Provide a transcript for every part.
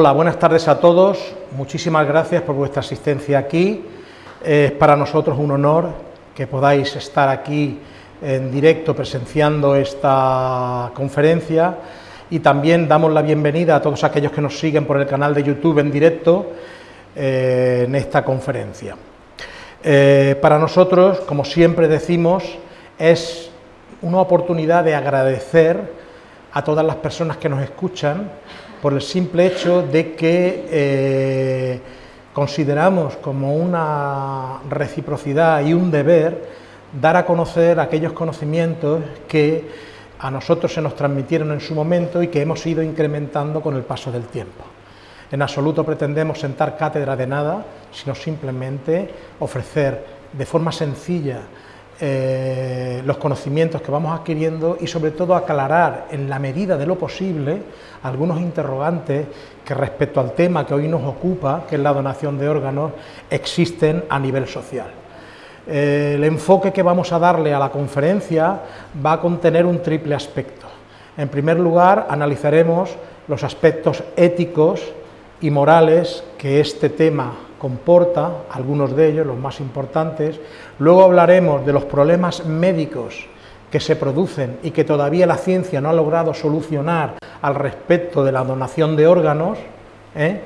Hola, buenas tardes a todos. Muchísimas gracias por vuestra asistencia aquí. Es para nosotros un honor que podáis estar aquí en directo presenciando esta conferencia y también damos la bienvenida a todos aquellos que nos siguen por el canal de YouTube en directo eh, en esta conferencia. Eh, para nosotros, como siempre decimos, es una oportunidad de agradecer a todas las personas que nos escuchan por el simple hecho de que eh, consideramos como una reciprocidad y un deber dar a conocer aquellos conocimientos que a nosotros se nos transmitieron en su momento y que hemos ido incrementando con el paso del tiempo. En absoluto pretendemos sentar cátedra de nada, sino simplemente ofrecer de forma sencilla eh, los conocimientos que vamos adquiriendo y sobre todo aclarar en la medida de lo posible algunos interrogantes que respecto al tema que hoy nos ocupa, que es la donación de órganos, existen a nivel social. Eh, el enfoque que vamos a darle a la conferencia va a contener un triple aspecto. En primer lugar, analizaremos los aspectos éticos y morales que este tema comporta, algunos de ellos, los más importantes. Luego hablaremos de los problemas médicos que se producen y que todavía la ciencia no ha logrado solucionar al respecto de la donación de órganos. ¿eh?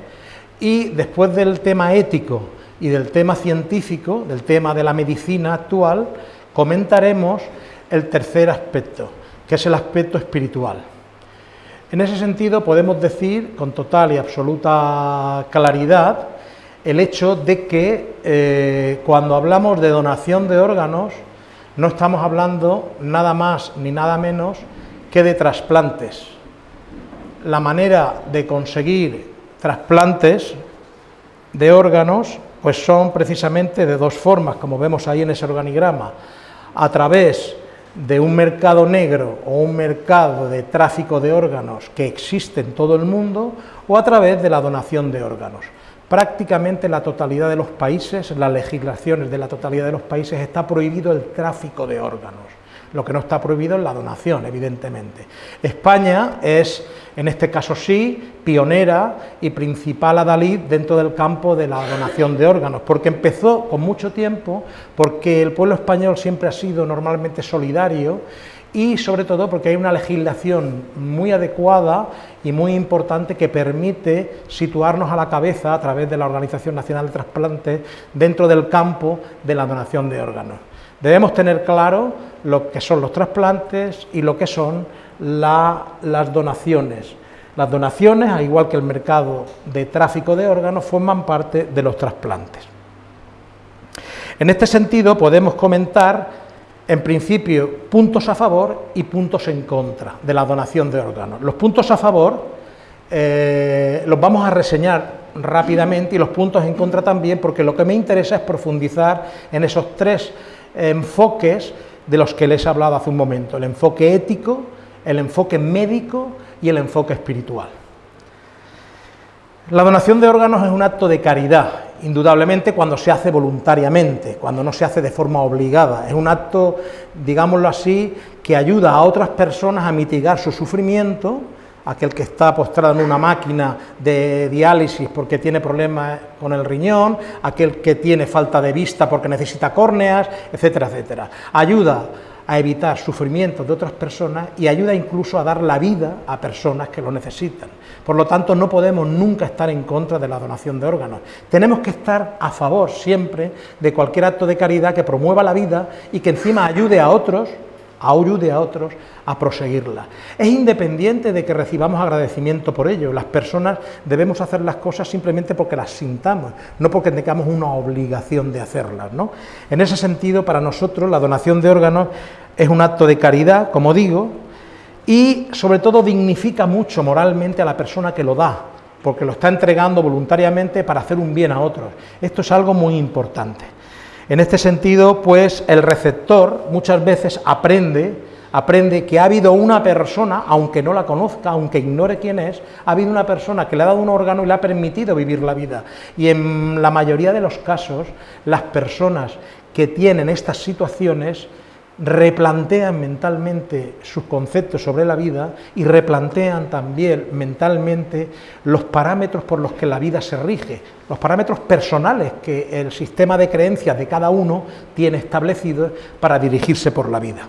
Y después del tema ético y del tema científico, del tema de la medicina actual, comentaremos el tercer aspecto, que es el aspecto espiritual. En ese sentido podemos decir con total y absoluta claridad el hecho de que eh, cuando hablamos de donación de órganos no estamos hablando nada más ni nada menos que de trasplantes. La manera de conseguir trasplantes de órganos pues son precisamente de dos formas, como vemos ahí en ese organigrama, a través de un mercado negro o un mercado de tráfico de órganos que existe en todo el mundo o a través de la donación de órganos prácticamente la totalidad de los países, las legislaciones de la totalidad de los países está prohibido el tráfico de órganos, lo que no está prohibido es la donación, evidentemente. España es, en este caso sí, pionera y principal adalid dentro del campo de la donación de órganos, porque empezó con mucho tiempo, porque el pueblo español siempre ha sido normalmente solidario y sobre todo porque hay una legislación muy adecuada y muy importante que permite situarnos a la cabeza a través de la Organización Nacional de Trasplantes dentro del campo de la donación de órganos. Debemos tener claro lo que son los trasplantes y lo que son las donaciones. Las donaciones, al igual que el mercado de tráfico de órganos, forman parte de los trasplantes. En este sentido podemos comentar en principio, puntos a favor y puntos en contra de la donación de órganos. Los puntos a favor eh, los vamos a reseñar rápidamente y los puntos en contra también, porque lo que me interesa es profundizar en esos tres enfoques de los que les he hablado hace un momento, el enfoque ético, el enfoque médico y el enfoque espiritual. La donación de órganos es un acto de caridad, indudablemente cuando se hace voluntariamente, cuando no se hace de forma obligada. Es un acto, digámoslo así, que ayuda a otras personas a mitigar su sufrimiento, aquel que está postrado en una máquina de diálisis porque tiene problemas con el riñón, aquel que tiene falta de vista porque necesita córneas, etcétera, etcétera. Ayuda a evitar sufrimientos de otras personas y ayuda incluso a dar la vida a personas que lo necesitan. Por lo tanto, no podemos nunca estar en contra de la donación de órganos. Tenemos que estar a favor siempre de cualquier acto de caridad que promueva la vida y que encima ayude a otros ayude a otros a proseguirla. Es independiente de que recibamos agradecimiento por ello, las personas debemos hacer las cosas simplemente porque las sintamos, no porque tengamos una obligación de hacerlas. ¿no? En ese sentido, para nosotros la donación de órganos es un acto de caridad, como digo, y sobre todo dignifica mucho moralmente a la persona que lo da, porque lo está entregando voluntariamente para hacer un bien a otros. Esto es algo muy importante. En este sentido, pues el receptor muchas veces aprende, aprende que ha habido una persona, aunque no la conozca, aunque ignore quién es, ha habido una persona que le ha dado un órgano y le ha permitido vivir la vida. Y en la mayoría de los casos, las personas que tienen estas situaciones replantean mentalmente sus conceptos sobre la vida y replantean también mentalmente los parámetros por los que la vida se rige, los parámetros personales que el sistema de creencias de cada uno tiene establecidos para dirigirse por la vida.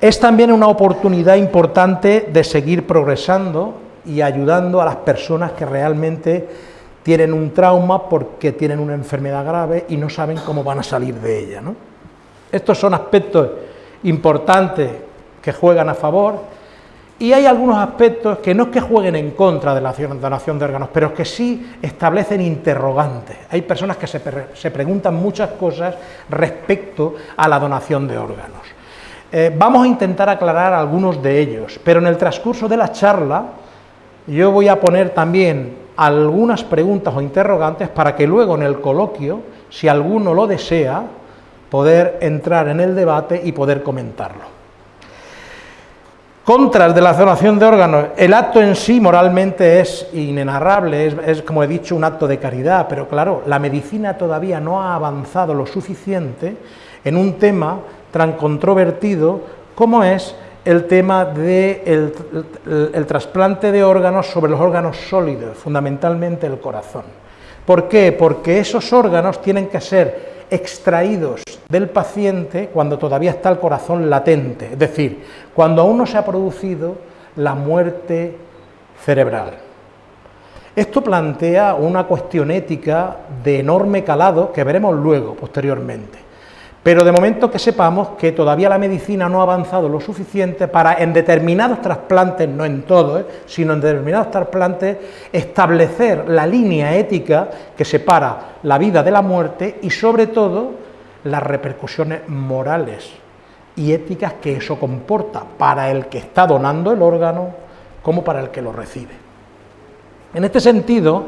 Es también una oportunidad importante de seguir progresando y ayudando a las personas que realmente tienen un trauma porque tienen una enfermedad grave y no saben cómo van a salir de ella. Estos son aspectos importantes que juegan a favor y hay algunos aspectos que no es que jueguen en contra de la donación de órganos, pero que sí establecen interrogantes. Hay personas que se, se preguntan muchas cosas respecto a la donación de órganos. Eh, vamos a intentar aclarar algunos de ellos, pero en el transcurso de la charla yo voy a poner también algunas preguntas o interrogantes para que luego en el coloquio, si alguno lo desea, poder entrar en el debate y poder comentarlo. Contras de la donación de órganos, el acto en sí moralmente es inenarrable, es, como he dicho un acto de caridad, pero claro, la medicina todavía no ha avanzado lo suficiente en un tema tan controvertido como es el tema del de el, trasplante de órganos sobre los órganos sólidos, fundamentalmente el corazón. ¿Por qué? Porque esos órganos tienen que ser extraídos del paciente cuando todavía está el corazón latente, es decir, cuando aún no se ha producido la muerte cerebral. Esto plantea una cuestión ética de enorme calado que veremos luego, posteriormente. Pero de momento que sepamos que todavía la medicina no ha avanzado lo suficiente para en determinados trasplantes, no en todos, ¿eh? sino en determinados trasplantes, establecer la línea ética que separa la vida de la muerte y sobre todo las repercusiones morales y éticas que eso comporta para el que está donando el órgano como para el que lo recibe. En este sentido,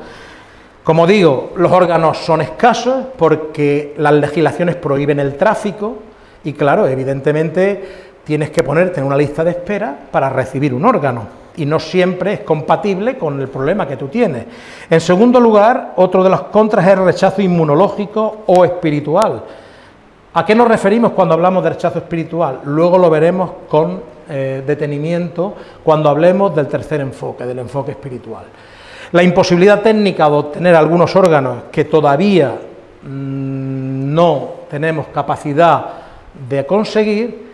como digo, los órganos son escasos porque las legislaciones prohíben el tráfico y claro, evidentemente tienes que ponerte en una lista de espera para recibir un órgano y no siempre es compatible con el problema que tú tienes. En segundo lugar, otro de los contras es el rechazo inmunológico o espiritual. ¿A qué nos referimos cuando hablamos de rechazo espiritual? Luego lo veremos con eh, detenimiento cuando hablemos del tercer enfoque, del enfoque espiritual. La imposibilidad técnica de obtener algunos órganos que todavía mm, no tenemos capacidad de conseguir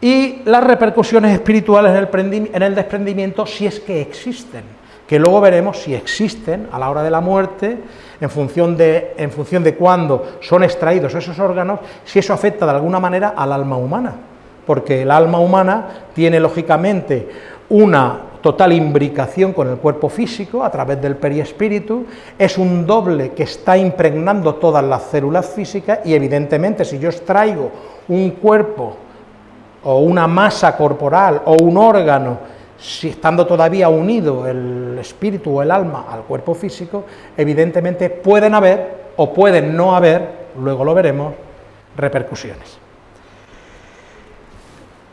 y las repercusiones espirituales en el, desprendimiento si es que existen, que luego veremos si existen a la hora de la muerte, en función de, en función de cuándo son extraídos esos órganos, si eso afecta de alguna manera al alma humana, porque el alma humana tiene lógicamente una total imbricación con el cuerpo físico a través del periespíritu, es un doble que está impregnando todas las células físicas y evidentemente si yo extraigo un cuerpo o una masa corporal o un órgano, si estando todavía unido el espíritu o el alma al cuerpo físico, evidentemente pueden haber o pueden no haber, luego lo veremos, repercusiones.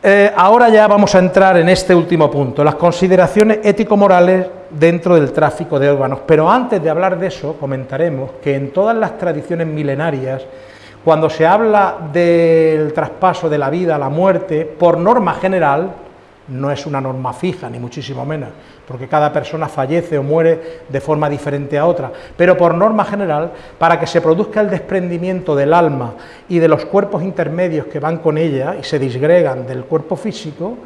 Eh, ahora ya vamos a entrar en este último punto, las consideraciones ético-morales dentro del tráfico de órganos. Pero antes de hablar de eso, comentaremos que en todas las tradiciones milenarias, cuando se habla del traspaso de la vida a la muerte, por norma general, no es una norma fija, ni muchísimo menos, porque cada persona fallece o muere de forma diferente a otra, pero por norma general, para que se produzca el desprendimiento del alma y de los cuerpos intermedios que van con ella y se disgregan del cuerpo físico,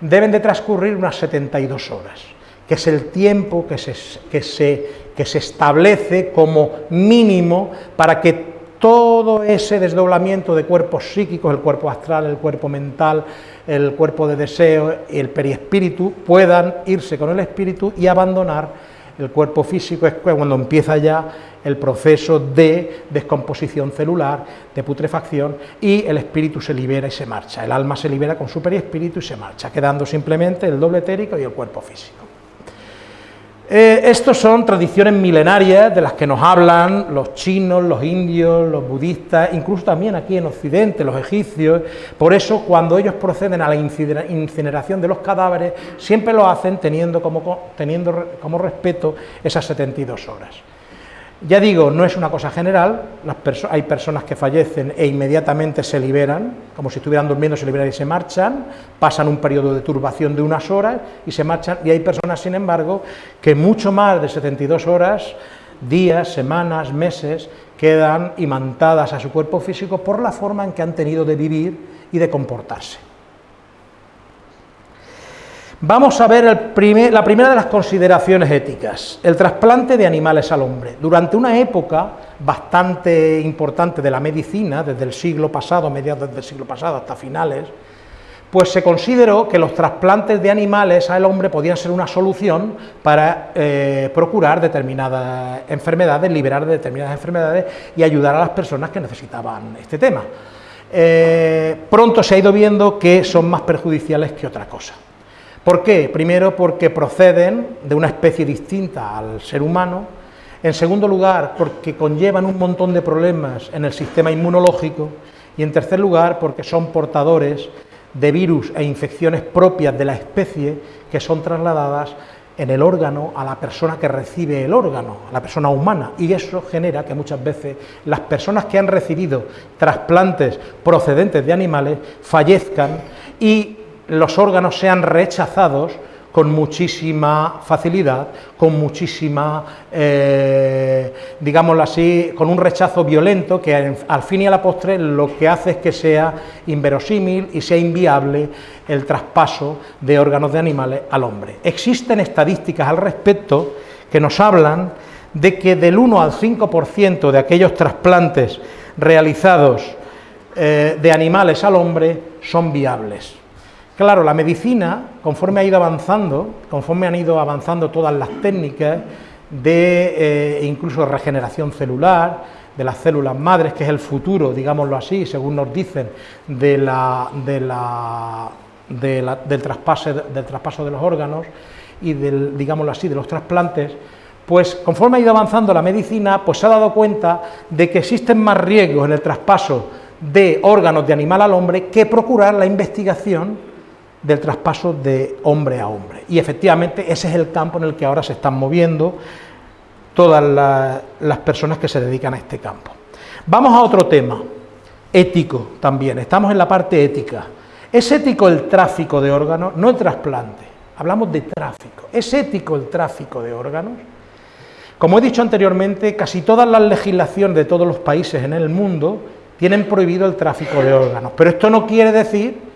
deben de transcurrir unas 72 horas, que es el tiempo que se, que se, que se establece como mínimo para que todo ese desdoblamiento de cuerpos psíquicos, el cuerpo astral, el cuerpo mental, el cuerpo de deseo el periespíritu puedan irse con el espíritu y abandonar el cuerpo físico, es cuando empieza ya el proceso de descomposición celular, de putrefacción, y el espíritu se libera y se marcha. El alma se libera con su periespíritu y se marcha, quedando simplemente el doble etérico y el cuerpo físico. Eh, estos son tradiciones milenarias de las que nos hablan los chinos, los indios, los budistas, incluso también aquí en Occidente, los egipcios. Por eso, cuando ellos proceden a la incineración de los cadáveres, siempre lo hacen teniendo como, teniendo como respeto esas 72 horas. Ya digo, no es una cosa general, hay personas que fallecen e inmediatamente se liberan, como si estuvieran durmiendo, se liberan y se marchan, pasan un periodo de turbación de unas horas y se marchan, y hay personas, sin embargo, que mucho más de 72 horas, días, semanas, meses, quedan imantadas a su cuerpo físico por la forma en que han tenido de vivir y de comportarse. Vamos a ver la primera de las consideraciones éticas, el trasplante de animales al hombre. Durante una época bastante importante de la medicina, desde el siglo pasado, mediados del siglo pasado hasta finales, pues se consideró que los trasplantes de animales al hombre podían ser una solución para eh, procurar determinadas enfermedades, liberar de determinadas enfermedades y ayudar a las personas que necesitaban este tema. Eh, pronto se ha ido viendo que son más perjudiciales que otra cosa. ¿Por qué? Primero porque proceden de una especie distinta al ser humano, en segundo lugar porque conllevan un montón de problemas en el sistema inmunológico. Y en tercer lugar porque son portadores de virus e infecciones propias de la especie que son trasladadas en el órgano a la persona que recibe el órgano, a la persona humana, y eso genera que muchas veces las personas que han recibido trasplantes procedentes de animales fallezcan y los órganos sean rechazados con muchísima facilidad, con muchísima, eh, digámoslo así, con un rechazo violento que al fin y a la postre lo que hace es que sea inverosímil y sea inviable el traspaso de órganos de animales al hombre. Existen estadísticas al respecto que nos hablan de que del 1 al 5% de aquellos trasplantes realizados eh, de animales al hombre son viables. Claro, la medicina, conforme ha ido avanzando, conforme han ido avanzando todas las técnicas de eh, incluso de regeneración celular, de las células madres, que es el futuro, digámoslo así, según nos dicen, de la, del, traspaso, del traspaso de los órganos y del, digámoslo así, de los trasplantes, pues conforme ha ido avanzando la medicina, pues se ha dado cuenta de que existen más riesgos en el traspaso de órganos de animal al hombre que procurar la investigación del traspaso de hombre a hombre. Y efectivamente ese es el campo en el que ahora se están moviendo todas las personas que se dedican a este campo. Vamos a otro tema, ético también, estamos en la parte ética. ¿Es ético el tráfico de órganos? No el trasplante, hablamos de tráfico. ¿Es ético el tráfico de órganos? Como he dicho anteriormente, casi todas las legislaciones de todos los países en el mundo tienen prohibido el tráfico de órganos, pero esto no quiere decir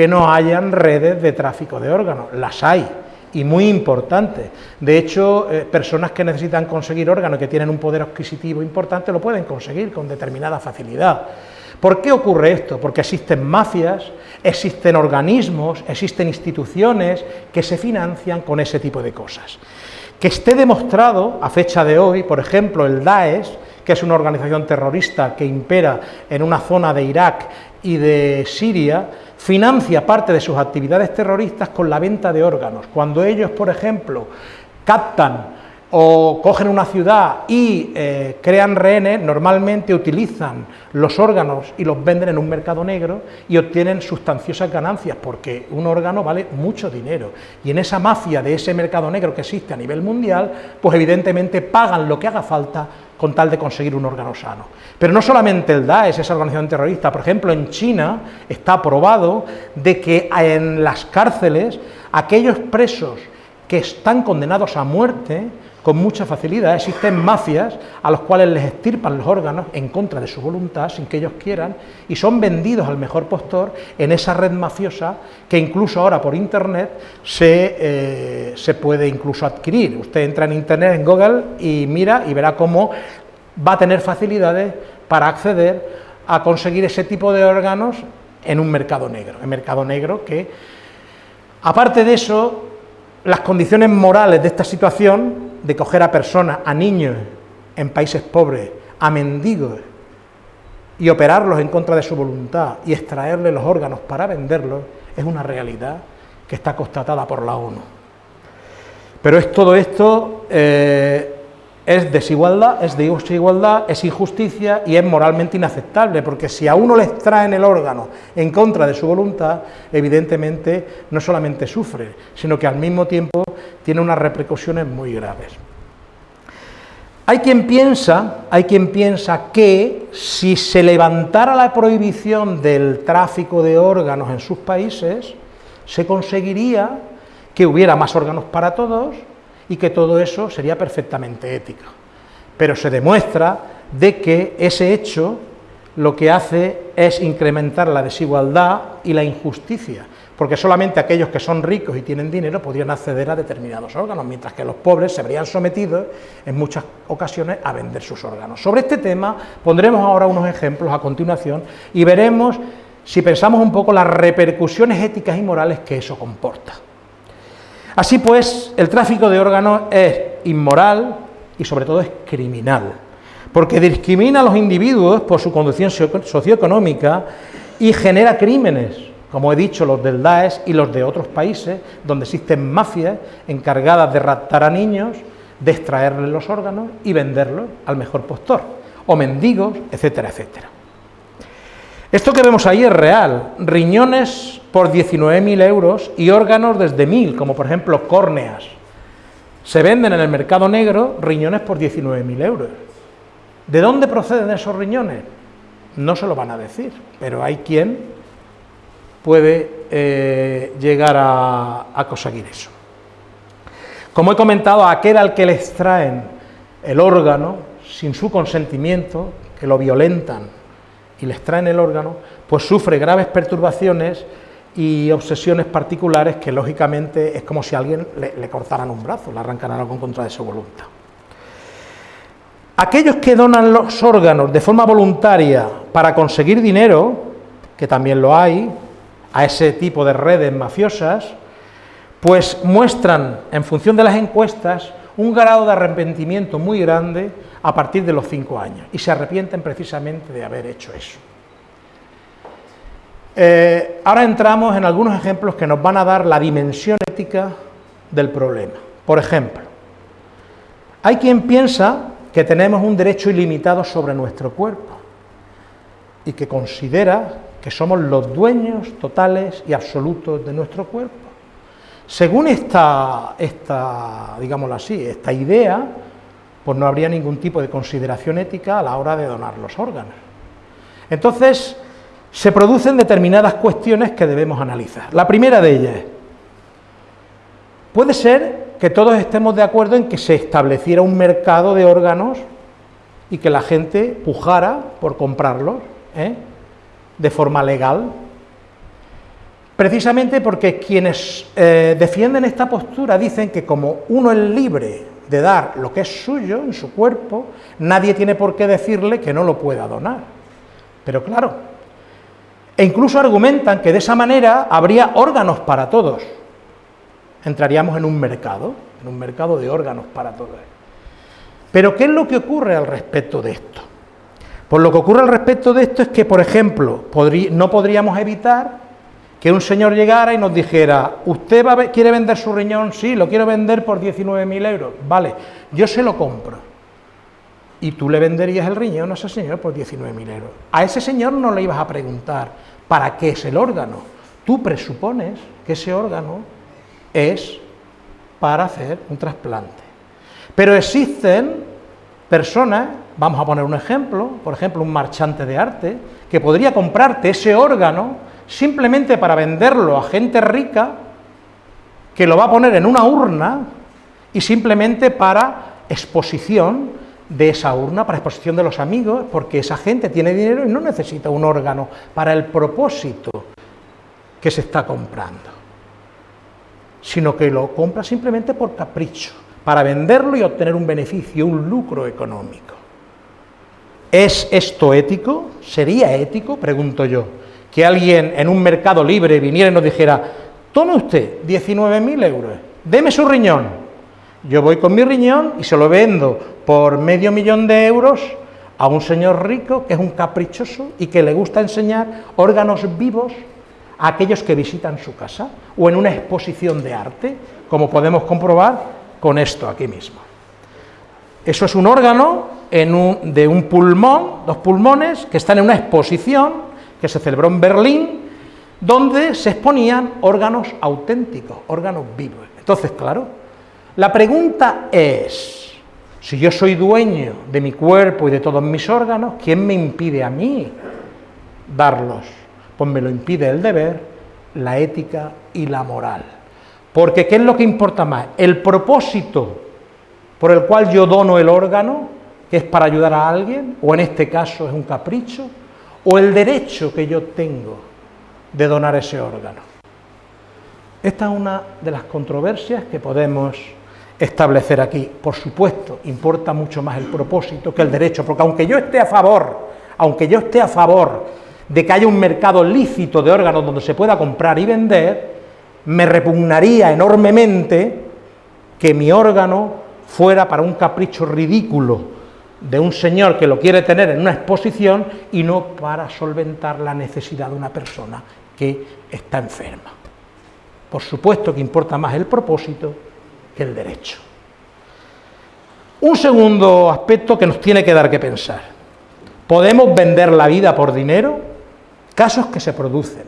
que no hayan redes de tráfico de órganos, las hay, y muy importantes. De hecho, eh, personas que necesitan conseguir órganos, que tienen un poder adquisitivo importante, lo pueden conseguir con determinada facilidad. ¿Por qué ocurre esto? Porque existen mafias, existen organismos, existen instituciones que se financian con ese tipo de cosas. Que esté demostrado, a fecha de hoy, por ejemplo, el Daesh, que es una organización terrorista que impera en una zona de Irak y de Siria, financia parte de sus actividades terroristas con la venta de órganos. Cuando ellos, por ejemplo, captan o cogen una ciudad y eh, crean rehenes, normalmente utilizan los órganos y los venden en un mercado negro y obtienen sustanciosas ganancias, porque un órgano vale mucho dinero. Y en esa mafia de ese mercado negro que existe a nivel mundial, pues evidentemente pagan lo que haga falta con tal de conseguir un órgano sano. Pero no solamente el Daesh, esa organización terrorista, por ejemplo, en China está probado de que en las cárceles aquellos presos que están condenados a muerte, con mucha facilidad existen mafias a los cuales les estirpan los órganos en contra de su voluntad, sin que ellos quieran, y son vendidos al mejor postor en esa red mafiosa que incluso ahora por internet se, eh, se puede incluso adquirir. Usted entra en internet, en Google, y mira y verá cómo va a tener facilidades para acceder a conseguir ese tipo de órganos en un mercado negro, en mercado negro que, aparte de eso, las condiciones morales de esta situación de coger a personas, a niños en países pobres, a mendigos, y operarlos en contra de su voluntad y extraerle los órganos para venderlos, es una realidad que está constatada por la ONU. Pero es todo esto eh, es desigualdad, es desigualdad, es injusticia y es moralmente inaceptable, porque si a uno le extraen el órgano en contra de su voluntad, evidentemente no solamente sufre, sino que al mismo tiempo tiene unas repercusiones muy graves. Hay quien piensa, hay quien piensa que si se levantara la prohibición del tráfico de órganos en sus países, se conseguiría que hubiera más órganos para todos y que todo eso sería perfectamente ético. Pero se demuestra de que ese hecho lo que hace es incrementar la desigualdad y la injusticia, porque solamente aquellos que son ricos y tienen dinero podrían acceder a determinados órganos, mientras que los pobres se verían sometidos en muchas ocasiones a vender sus órganos. Sobre este tema pondremos ahora unos ejemplos a continuación y veremos, si pensamos un poco, las repercusiones éticas y morales que eso comporta. Así pues, el tráfico de órganos es inmoral y sobre todo es criminal, porque discrimina a los individuos por su condición socioeconómica y genera crímenes como he dicho, los del Daesh y los de otros países donde existen mafias encargadas de raptar a niños, de extraerles los órganos y venderlos al mejor postor, o mendigos, etcétera, etcétera. Esto que vemos ahí es real, riñones por 19.000 euros y órganos desde 1.000, como por ejemplo córneas. Se venden en el mercado negro riñones por 19.000 euros. ¿De dónde proceden esos riñones? No se lo van a decir, pero hay quien puede eh, llegar a, conseguir eso. Como he comentado, aquel al que le extraen el órgano sin su consentimiento, que lo violentan y le extraen el órgano, pues sufre graves perturbaciones y obsesiones particulares que lógicamente es como si a alguien le, le cortaran un brazo, le arrancaran algo en contra de su voluntad. Aquellos que donan los órganos de forma voluntaria para conseguir dinero, que también lo hay, a ese tipo de redes mafiosas, pues muestran, en función de las encuestas, un grado de arrepentimiento muy grande a partir de los cinco años, y se arrepienten precisamente de haber hecho eso. Eh, ahora entramos en algunos ejemplos que nos van a dar la dimensión ética del problema. Por ejemplo, hay quien piensa que tenemos un derecho ilimitado sobre nuestro cuerpo y que considera que somos los dueños totales y absolutos de nuestro cuerpo. Según esta, esta, digámoslo así, esta idea, pues no habría ningún tipo de consideración ética a la hora de donar los órganos. Entonces, se producen determinadas cuestiones que debemos analizar. La primera de ellas, puede ser que todos estemos de acuerdo en que se estableciera un mercado de órganos y que la gente pujara por comprarlos, ¿eh? De forma legal, precisamente porque quienes eh, defienden esta postura dicen que como uno es libre de dar lo que es suyo en su cuerpo, nadie tiene por qué decirle que no lo pueda donar. Pero claro, e incluso argumentan que de esa manera habría órganos para todos. Entraríamos en un mercado, en un mercado de órganos para todos. Pero ¿qué es lo que ocurre al respecto de esto? Pues lo que ocurre al respecto de esto es que, por ejemplo, no podríamos evitar que un señor llegara y nos dijera, ¿usted quiere vender su riñón? Sí, lo quiero vender por 19.000 euros. Vale, yo se lo compro. Y tú le venderías el riñón a ese señor por 19.000 euros. A ese señor no le ibas a preguntar, ¿para qué es el órgano? Tú presupones que ese órgano es para hacer un trasplante. Pero existen personas Vamos a poner un ejemplo, por ejemplo, un marchante de arte, que podría comprarte ese órgano simplemente para venderlo a gente rica, que lo va a poner en una urna y simplemente para exposición de esa urna, para exposición de los amigos, porque esa gente tiene dinero y no necesita un órgano para el propósito que se está comprando, sino que lo compra simplemente por capricho, para venderlo y obtener un beneficio, un lucro económico. ¿Es esto ético? ¿Sería ético? Pregunto yo. Que alguien en un mercado libre viniera y nos dijera, tome usted 19.000 euros, deme su riñón. Yo voy con mi riñón y se lo vendo por medio millón de euros a un señor rico que es un caprichoso y que le gusta enseñar órganos vivos a aquellos que visitan su casa o en una exposición de arte, como podemos comprobar con esto aquí mismo. Eso es un órgano de un pulmón, dos pulmones, que están en una exposición que se celebró en Berlín, donde se exponían órganos auténticos, órganos vivos. Entonces, claro, la pregunta es, Si yo soy dueño de mi cuerpo y de todos mis órganos, ¿quién me impide a mí darlos? Pues me lo impide el deber, la ética y la moral. Porque ¿qué es lo que importa más? ¿El propósito por el cual yo dono el órgano, que es para ayudar a alguien, o en este caso es un capricho, o el derecho que yo tengo de donar ese órgano? Esta es una de las controversias que podemos establecer aquí. Por supuesto, importa mucho más el propósito que el derecho, porque aunque yo esté a favor, aunque yo esté a favor de que haya un mercado lícito de órganos donde se pueda comprar y vender, me repugnaría enormemente que mi órgano fuera para un capricho ridículo de un señor que lo quiere tener en una exposición y no para solventar la necesidad de una persona que está enferma. Por supuesto que importa más el propósito que el derecho. Un segundo aspecto que nos tiene que dar que pensar. ¿Podemos vender la vida por dinero? Casos que se producen.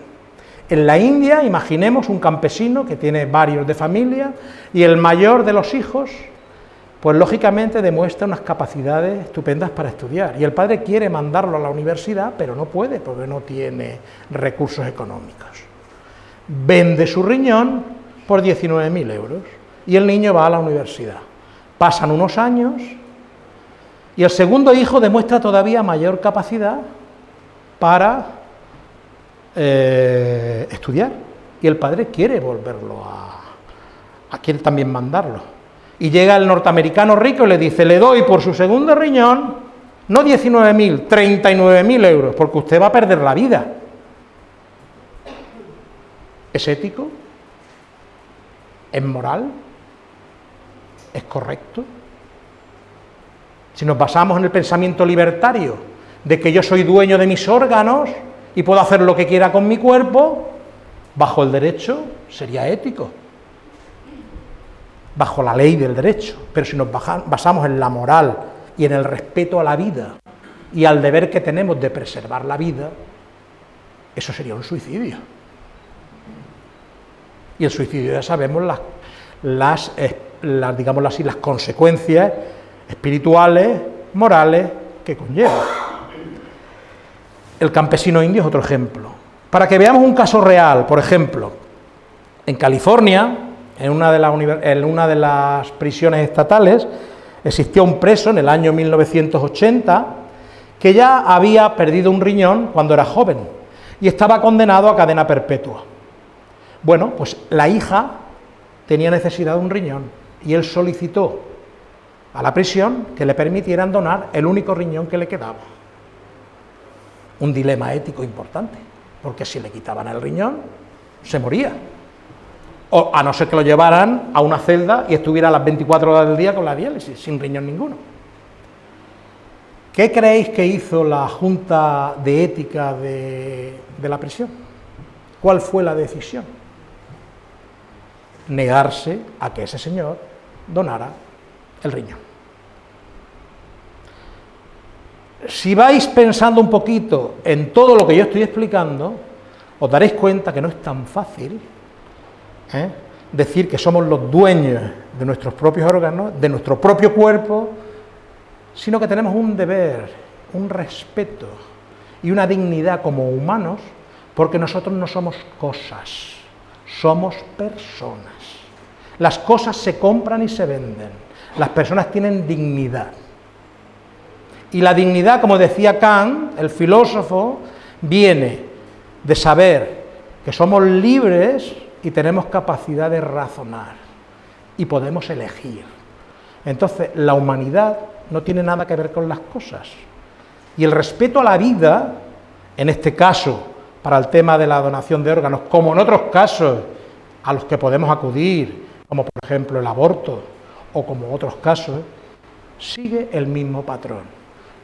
En la India, imaginemos un campesino que tiene varios de familia y el mayor de los hijos, pues lógicamente demuestra unas capacidades estupendas para estudiar. Y el padre quiere mandarlo a la universidad, pero no puede porque no tiene recursos económicos vende su riñón por 19.000 euros y el niño va a la universidad. Pasan unos años y el segundo hijo demuestra todavía mayor capacidad para eh, estudiar y el padre quiere volverlo a, a quiere también mandarlo. Y llega el norteamericano rico y le dice, le doy por su segundo riñón, no 19.000, 39.000 euros, porque usted va a perder la vida. ¿Es ético? ¿Es moral? ¿Es correcto? Si nos basamos en el pensamiento libertario de que yo soy dueño de mis órganos y puedo hacer lo que quiera con mi cuerpo, bajo el derecho sería ético, bajo la ley del derecho. Pero si nos basamos en la moral y en el respeto a la vida y al deber que tenemos de preservar la vida, eso sería un suicidio. Y el suicidio ya sabemos las, así, las consecuencias espirituales, morales que conlleva. El campesino indio es otro ejemplo. Para que veamos un caso real, por ejemplo, en California, en una de, las prisiones estatales, existía un preso en el año 1980 que ya había perdido un riñón cuando era joven y estaba condenado a cadena perpetua. Bueno, pues la hija tenía necesidad de un riñón y él solicitó a la prisión que le permitieran donar el único riñón que le quedaba. Un dilema ético importante, porque si le quitaban el riñón, se moría. A no ser que lo llevaran a una celda y estuviera las 24 horas del día con la diálisis, sin riñón ninguno. ¿Qué creéis que hizo la Junta de Ética de la prisión? ¿Cuál fue la decisión? negarse a que ese señor donara el riñón. Si vais pensando un poquito en todo lo que yo estoy explicando, os daréis cuenta que no es tan fácil ¿eh? decir que somos los dueños de nuestros propios órganos, de nuestro propio cuerpo, sino que tenemos un deber, un respeto y una dignidad como humanos, porque nosotros no somos cosas, somos personas. Las cosas se compran y se venden. Las personas tienen dignidad. Y la dignidad, como decía Kant, el filósofo, viene de saber que somos libres y tenemos capacidad de razonar y podemos elegir. Entonces, la humanidad no tiene nada que ver con las cosas. Y el respeto a la vida, en este caso, para el tema de la donación de órganos, como en otros casos a los que podemos acudir, como por ejemplo el aborto o como otros casos, sigue el mismo patrón.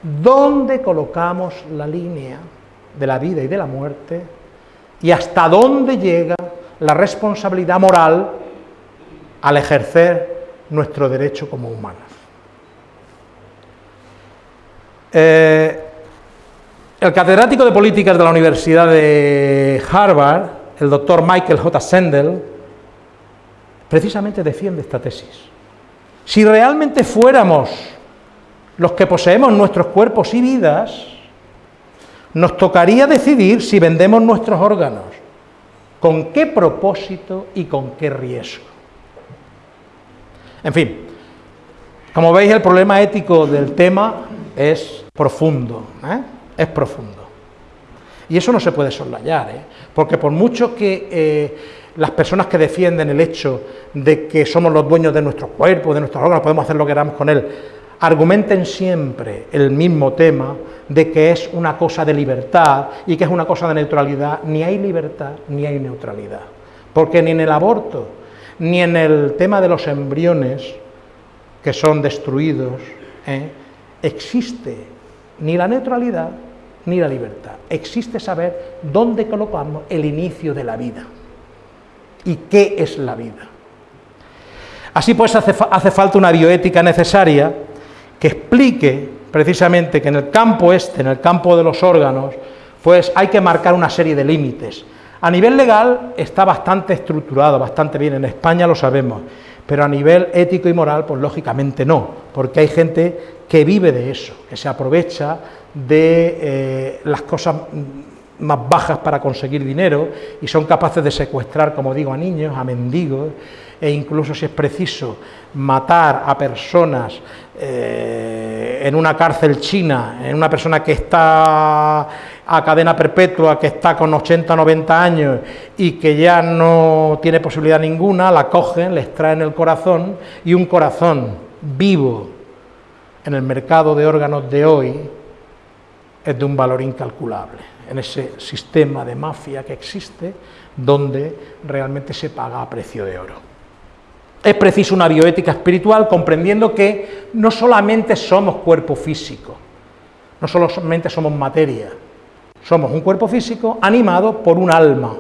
¿Dónde colocamos la línea de la vida y de la muerte y hasta dónde llega la responsabilidad moral al ejercer nuestro derecho como humanos? Eh, el catedrático de políticas de la Universidad de Harvard, el doctor Michael J. Sandel, precisamente defiende esta tesis. Si realmente fuéramos los que poseemos nuestros cuerpos y vidas, nos tocaría decidir si vendemos nuestros órganos, con qué propósito y con qué riesgo. En fin, como veis el problema ético del tema es profundo, ¿eh? es profundo. Y eso no se puede soslayar, ¿eh? porque por mucho que eh, las personas que defienden el hecho de que somos los dueños de nuestro cuerpo, de nuestros órganos, podemos hacer lo que queramos con él, argumenten siempre el mismo tema de que es una cosa de libertad y que es una cosa de neutralidad, ni hay libertad ni hay neutralidad. Porque ni en el aborto, ni en el tema de los embriones que son destruidos, ¿eh? existe ni la neutralidad ni la libertad. Existe saber dónde colocamos el inicio de la vida y qué es la vida. Así pues hace, hace falta una bioética necesaria que explique precisamente que en el campo este, en el campo de los órganos, pues hay que marcar una serie de límites. A nivel legal está bastante estructurado, bastante bien, en España lo sabemos, pero a nivel ético y moral, pues lógicamente no, porque hay gente que vive de eso, que se aprovecha de eh, las cosas más bajas para conseguir dinero y son capaces de secuestrar, como digo, a niños, a mendigos, e incluso si es preciso matar a personas eh, en una cárcel china, en una persona que está a cadena perpetua, que está con 80 o 90 años y que ya no tiene posibilidad ninguna, la cogen, le extraen el corazón y un corazón vivo en el mercado de órganos de hoy es de un valor incalculable, en ese sistema de mafia que existe, donde realmente se paga a precio de oro. Es preciso una bioética espiritual comprendiendo que no solamente somos cuerpo físico, no solamente somos materia, somos un cuerpo físico animado por un alma.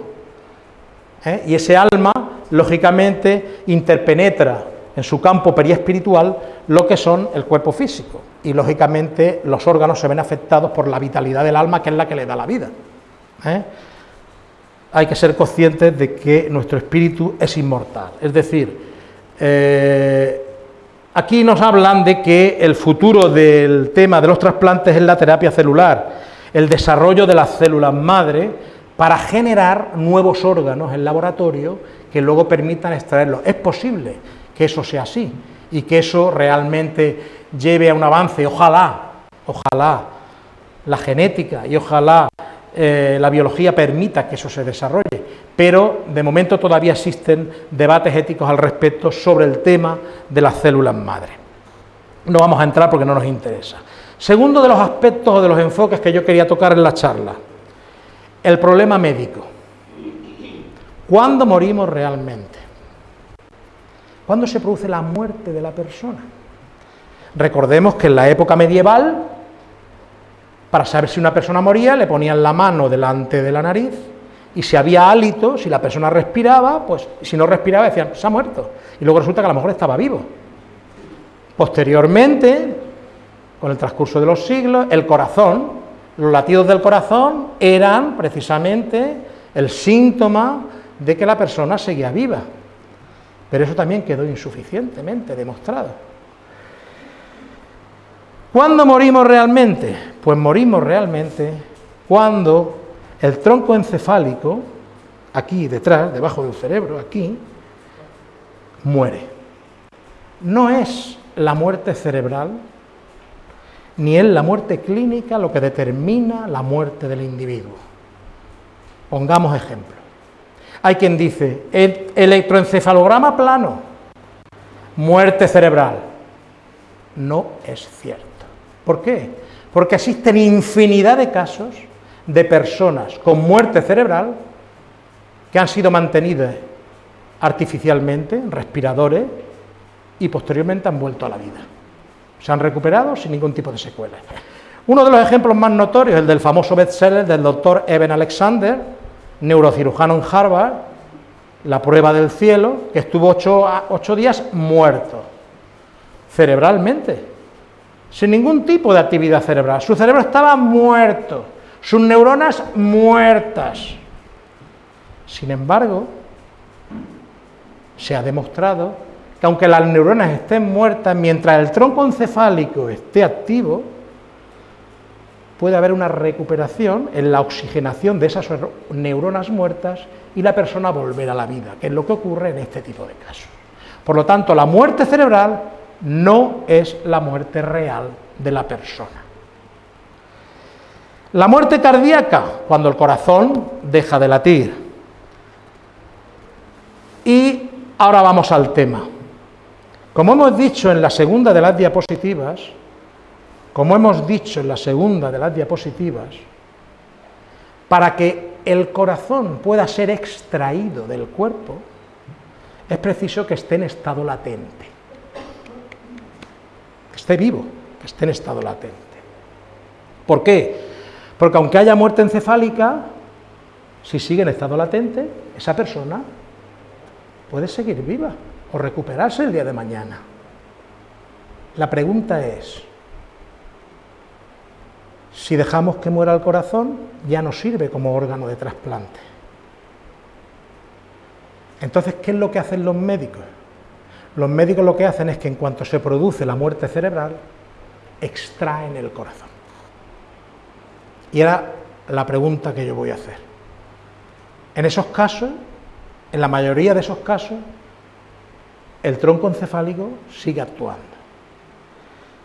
¿eh? Y ese alma, lógicamente, interpenetra en su campo periespiritual lo que son el cuerpo físico. Y lógicamente los órganos se ven afectados por la vitalidad del alma, que es la que le da la vida. ¿eh? Hay que ser conscientes de que nuestro espíritu es inmortal. Es decir, eh, aquí nos hablan de que el futuro del tema de los trasplantes es la terapia celular, el desarrollo de las células madre para generar nuevos órganos en laboratorio que luego permitan extraerlos. Es posible que eso sea así y que eso realmente lleve a un avance, ojalá, ojalá la genética y ojalá eh, la biología permita que eso se desarrolle, pero de momento todavía existen debates éticos al respecto sobre el tema de las células madre. No vamos a entrar porque no nos interesa. Segundo de los aspectos o de los enfoques que yo quería tocar en la charla, el problema médico. ¿Cuándo morimos realmente? ¿Cuándo se produce la muerte de la persona? Recordemos que en la época medieval, para saber si una persona moría, le ponían la mano delante de la nariz y si había hálito, si la persona respiraba, pues si no respiraba decían, se ha muerto. Y luego resulta que a lo mejor estaba vivo. Posteriormente, con el transcurso de los siglos, el corazón, los latidos del corazón eran precisamente el síntoma de que la persona seguía viva. Pero eso también quedó insuficientemente demostrado. ¿Cuándo morimos realmente? Pues morimos realmente cuando el tronco encefálico, aquí detrás, debajo del cerebro, aquí, muere. No es la muerte cerebral, ni es la muerte clínica lo que determina la muerte del individuo. Pongamos ejemplo. Hay quien dice, el electroencefalograma plano, muerte cerebral. No es cierto. ¿Por qué? Porque existen infinidad de casos de personas con muerte cerebral que han sido mantenidas artificialmente, respiradores, y posteriormente han vuelto a la vida. Se han recuperado sin ningún tipo de secuelas. Uno de los ejemplos más notorios, el del famoso bestseller del doctor Eben Alexander, neurocirujano en Harvard, la prueba del cielo, que estuvo ocho, días muerto, cerebralmente, sin ningún tipo de actividad cerebral. Su cerebro estaba muerto, sus neuronas muertas. Sin embargo, se ha demostrado que aunque las neuronas estén muertas, mientras el tronco encefálico esté activo, puede haber una recuperación en la oxigenación de esas neuronas muertas y la persona volver a la vida, que es lo que ocurre en este tipo de casos. Por lo tanto, la muerte cerebral no es la muerte real de la persona. La muerte cardíaca, cuando el corazón deja de latir. Y ahora vamos al tema. Como hemos dicho en la segunda de las diapositivas, como hemos dicho en la segunda de las diapositivas, para que el corazón pueda ser extraído del cuerpo, es preciso que esté en estado latente, esté vivo, que esté en estado latente. ¿Por qué? Porque aunque haya muerte encefálica, si sigue en estado latente, esa persona puede seguir viva o recuperarse el día de mañana. La pregunta es, si dejamos que muera el corazón, ya no sirve como órgano de trasplante. Entonces, ¿qué es lo que hacen los médicos? Los médicos lo que hacen es que en cuanto se produce la muerte cerebral, extraen el corazón. Y era la pregunta que yo voy a hacer. En esos casos, en la mayoría de esos casos, el tronco encefálico sigue actuando.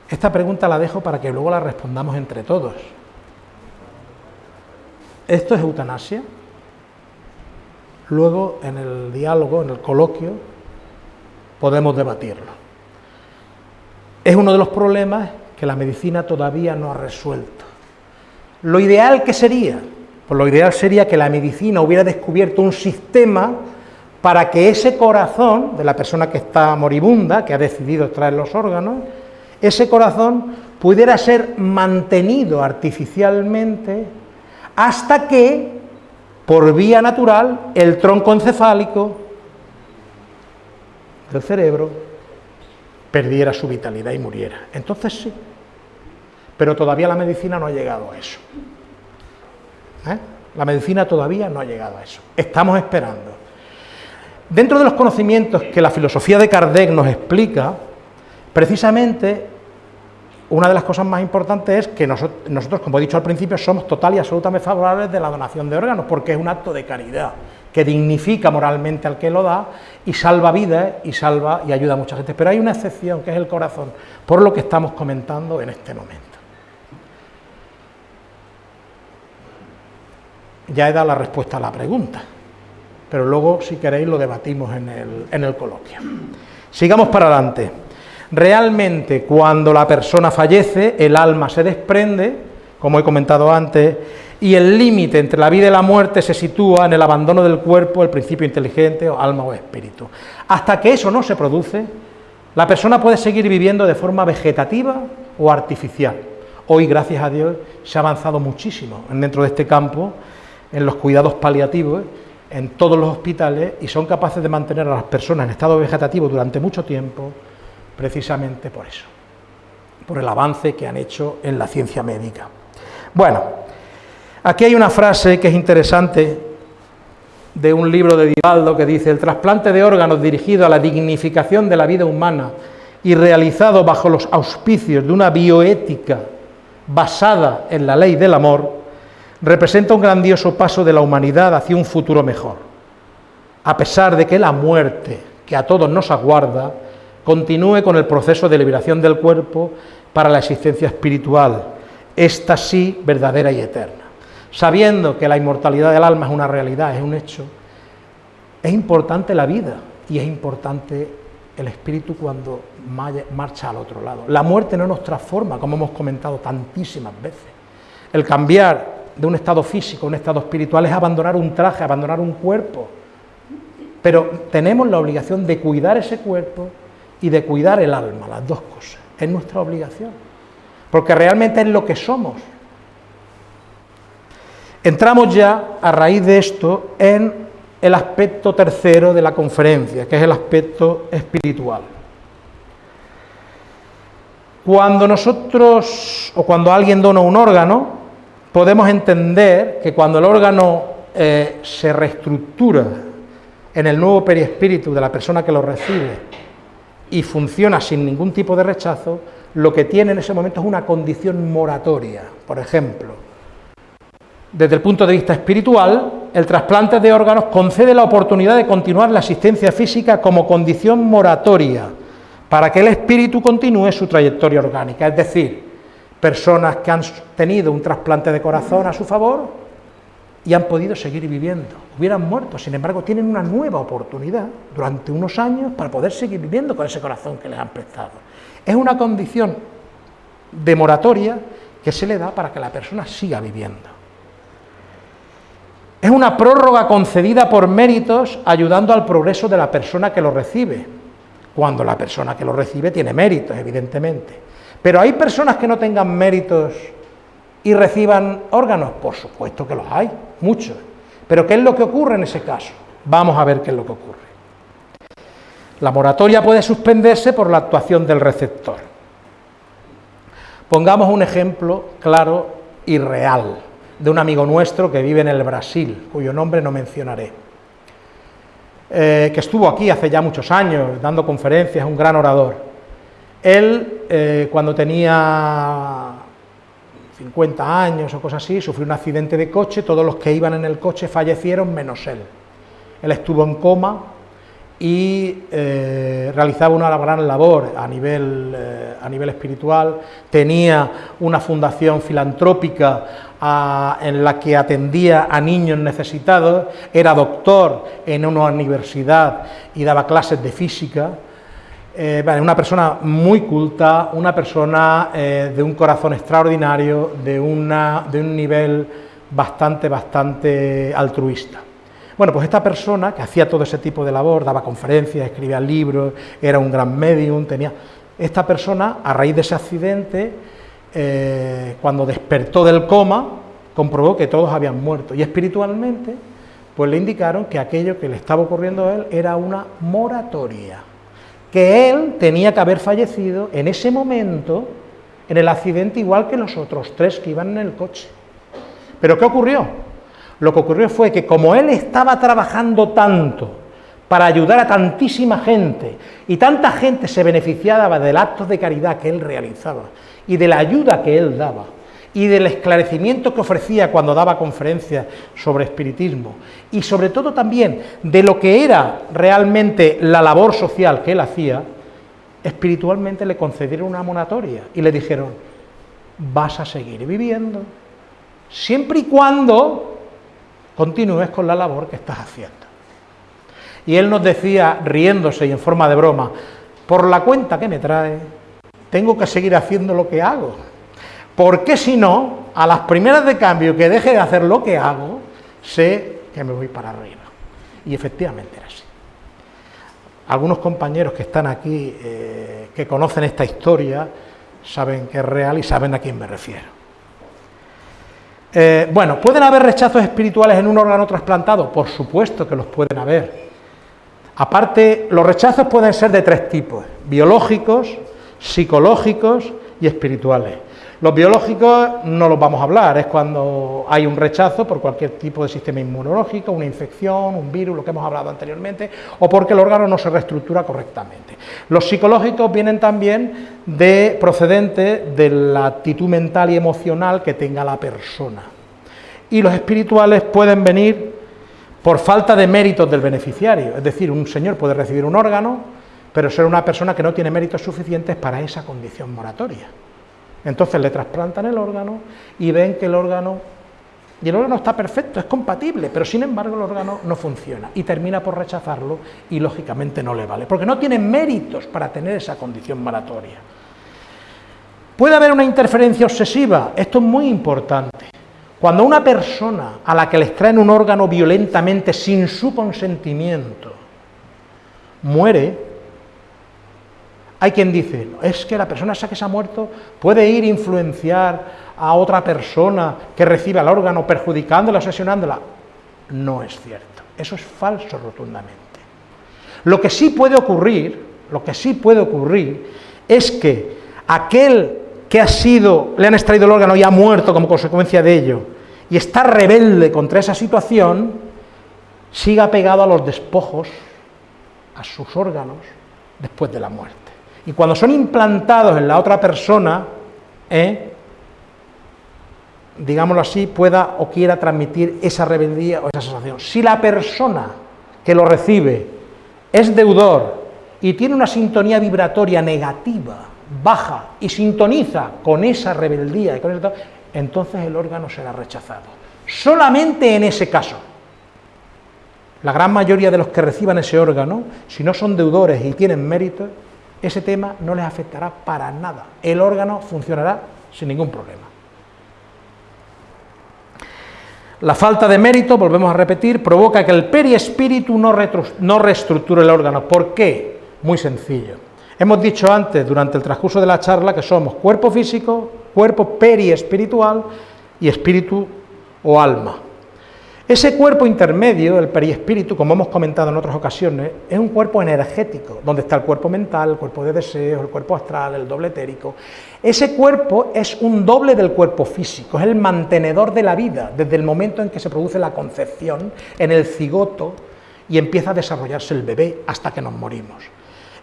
Esta pregunta la dejo para que luego la respondamos entre todos. ¿Esto es eutanasia? Luego, en el diálogo, en el coloquio, podemos debatirlo. Es uno de los problemas que la medicina todavía no ha resuelto. Lo ideal que sería, pues lo ideal sería que la medicina hubiera descubierto un sistema para que ese corazón de la persona que está moribunda, que ha decidido extraer los órganos, ese corazón pudiera ser mantenido artificialmente hasta que, por vía natural, el tronco encefálico del cerebro perdiera su vitalidad y muriera. Entonces sí, pero todavía la medicina no ha llegado a eso. ¿Eh? La medicina todavía no ha llegado a eso. Estamos esperando. Dentro de los conocimientos que la filosofía de Kardec nos explica, precisamente una de las cosas más importantes es que nosotros, como he dicho al principio, somos total y absolutamente favorables de la donación de órganos, porque es un acto de caridad que dignifica moralmente al que lo da y salva vidas y salva y ayuda a mucha gente. Pero hay una excepción, que es el corazón, por lo que estamos comentando en este momento. ya he dado la respuesta a la pregunta, pero luego, si queréis, lo debatimos en el, en el coloquio. Sigamos para adelante. Realmente, cuando la persona fallece, el alma se desprende, como he comentado antes, y el límite entre la vida y la muerte se sitúa en el abandono del cuerpo, el principio inteligente, o alma o espíritu. Hasta que eso no se produce, la persona puede seguir viviendo de forma vegetativa o artificial. Hoy, gracias a Dios, se ha avanzado muchísimo dentro de este campo en los cuidados paliativos, en todos los hospitales, y son capaces de mantener a las personas en estado vegetativo durante mucho tiempo, precisamente por eso, por el avance que han hecho en la ciencia médica. Bueno, aquí hay una frase que es interesante de un libro de Divaldo que dice, el trasplante de órganos dirigido a la dignificación de la vida humana y realizado bajo los auspicios de una bioética basada en la ley del amor, representa un grandioso paso de la humanidad hacia un futuro mejor, a pesar de que la muerte, que a todos nos aguarda, continúe con el proceso de liberación del cuerpo para la existencia espiritual, esta sí verdadera y eterna. Sabiendo que la inmortalidad del alma es una realidad, es un hecho, es importante la vida y es importante el espíritu cuando marcha al otro lado. La muerte no nos transforma, como hemos comentado tantísimas veces. El cambiar de un estado físico, un estado espiritual, es abandonar un traje, abandonar un cuerpo. Pero tenemos la obligación de cuidar ese cuerpo y de cuidar el alma, las dos cosas. Es nuestra obligación. Porque realmente es lo que somos. Entramos ya, a raíz de esto, en el aspecto tercero de la conferencia, que es el aspecto espiritual. Cuando nosotros, o cuando alguien dona un órgano, podemos entender que cuando el órgano eh, se reestructura en el nuevo periespíritu de la persona que lo recibe y funciona sin ningún tipo de rechazo, lo que tiene en ese momento es una condición moratoria. Por ejemplo, desde el punto de vista espiritual, el trasplante de órganos concede la oportunidad de continuar la asistencia física como condición moratoria para que el espíritu continúe su trayectoria orgánica. Es decir, personas que han tenido un trasplante de corazón a su favor y han podido seguir viviendo. Hubieran muerto, sin embargo, tienen una nueva oportunidad durante unos años para poder seguir viviendo con ese corazón que les han prestado. Es una condición de moratoria que se le da para que la persona siga viviendo. Es una prórroga concedida por méritos ayudando al progreso de la persona que lo recibe, cuando la persona que lo recibe tiene méritos, evidentemente. Pero hay personas que no tengan méritos y reciban órganos, por supuesto que los hay, muchos. Pero ¿qué es lo que ocurre en ese caso? Vamos a ver qué es lo que ocurre. La moratoria puede suspenderse por la actuación del receptor. Pongamos un ejemplo claro y real de un amigo nuestro que vive en el Brasil, cuyo nombre no mencionaré, eh, que estuvo aquí hace ya muchos años dando conferencias, un gran orador. Él, eh, cuando tenía 50 años o cosas así, sufrió un accidente de coche, todos los que iban en el coche fallecieron menos él. Él estuvo en coma, y eh, realizaba una gran labor a nivel, eh, a nivel espiritual, tenía una fundación filantrópica en la que atendía a niños necesitados, era doctor en una universidad y daba clases de física, eh, una persona muy culta, una persona de un corazón extraordinario, de, una, de un nivel bastante, bastante altruista. Bueno, pues esta persona que hacía todo ese tipo de labor, daba conferencias, escribía libros, era un gran medium, tenía... Esta persona, a raíz de ese accidente, eh, cuando despertó del coma, comprobó que todos habían muerto. Y espiritualmente, pues le indicaron que aquello que le estaba ocurriendo a él era una moratoria, que él tenía que haber fallecido en ese momento, en el accidente, igual que los otros tres que iban en el coche. ¿Pero qué ocurrió? Lo que ocurrió fue que como él estaba trabajando tanto para ayudar a tantísima gente, y tanta gente se beneficiaba del acto de caridad que él realizaba, y de la ayuda que él daba, y del esclarecimiento que ofrecía cuando daba conferencias sobre espiritismo, y sobre todo también de lo que era realmente la labor social que él hacía, espiritualmente le concedieron una monatoria y le dijeron, vas a seguir viviendo, siempre y cuando continúes con la labor que estás haciendo. Y él nos decía, riéndose y en forma de broma, por la cuenta que me trae, tengo que seguir haciendo lo que hago. Porque si no, a las primeras de cambio que deje de hacer lo que hago, sé que me voy para arriba. Y efectivamente era así. Algunos compañeros que están aquí, eh, que conocen esta historia, saben que es real y saben a quién me refiero. Eh, bueno, ¿pueden haber rechazos espirituales en un órgano trasplantado? Por supuesto que los pueden haber. Aparte, los rechazos pueden ser de tres tipos, biológicos, psicológicos y espirituales. Los biológicos no los vamos a hablar, es cuando hay un rechazo por cualquier tipo de sistema inmunológico, una infección, un virus, lo que hemos hablado anteriormente, o porque el órgano no se reestructura correctamente. Los psicológicos vienen también de procedente de la actitud mental y emocional que tenga la persona. Y los espirituales pueden venir por falta de méritos del beneficiario, es decir, un señor puede recibir un órgano, pero ser una persona que no tiene méritos suficientes para esa condición moratoria. Entonces le trasplantan el órgano y ven que el órgano, y el órgano está perfecto, es compatible, pero sin embargo el órgano no funciona y termina por rechazarlo y lógicamente no le vale, porque no tiene méritos para tener esa condición moratoria. Puede haber una interferencia obsesiva, esto es muy importante. Cuando una persona a la que le extraen un órgano violentamente sin su consentimiento muere, hay quien dice, es que la persona esa que se ha muerto puede ir a influenciar a otra persona que reciba el órgano perjudicándola, asesinándola. No es cierto, eso es falso rotundamente. Lo que sí puede ocurrir, lo que sí puede ocurrir es que aquel que ha sido, le han extraído el órgano y ha muerto como consecuencia de ello, y está rebelde contra esa situación, siga pegado a los despojos, a sus órganos, después de la muerte. Y cuando son implantados en la otra persona, ¿eh? digámoslo así, pueda o quiera transmitir esa rebeldía o esa sensación. Si la persona que lo recibe es deudor y tiene una sintonía vibratoria negativa, baja, y sintoniza con esa rebeldía, y con entonces el órgano será rechazado. Solamente en ese caso. La gran mayoría de los que reciban ese órgano, si no son deudores y tienen mérito, ese tema no les afectará para nada. El órgano funcionará sin ningún problema. La falta de mérito, volvemos a repetir, provoca que el periespíritu no, no reestructure el órgano. ¿Por qué? Muy sencillo. Hemos dicho antes, durante el transcurso de la charla, que somos cuerpo físico, cuerpo periespiritual y espíritu o alma. Ese cuerpo intermedio, el periespíritu, como hemos comentado en otras ocasiones, es un cuerpo energético, donde está el cuerpo mental, el cuerpo de deseos, el cuerpo astral, el doble etérico. Ese cuerpo es un doble del cuerpo físico, es el mantenedor de la vida, desde el momento en que se produce la concepción, en el cigoto, y empieza a desarrollarse el bebé hasta que nos morimos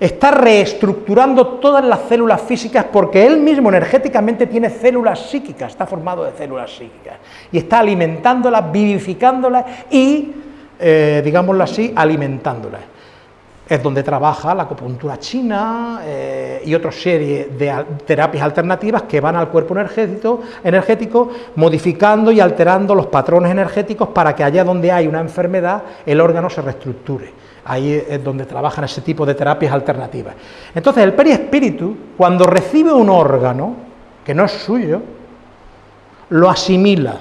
está reestructurando todas las células físicas porque él mismo energéticamente tiene células psíquicas, está formado de células psíquicas, y está alimentándolas, vivificándolas y, eh, digámoslo así, alimentándolas. Es donde trabaja la acupuntura china eh, y otra serie de terapias alternativas que van al cuerpo energético, energético, modificando y alterando los patrones energéticos para que allá donde hay una enfermedad el órgano se reestructure. Ahí es donde trabajan ese tipo de terapias alternativas. Entonces, el perispíritu, cuando recibe un órgano que no es suyo, lo asimila,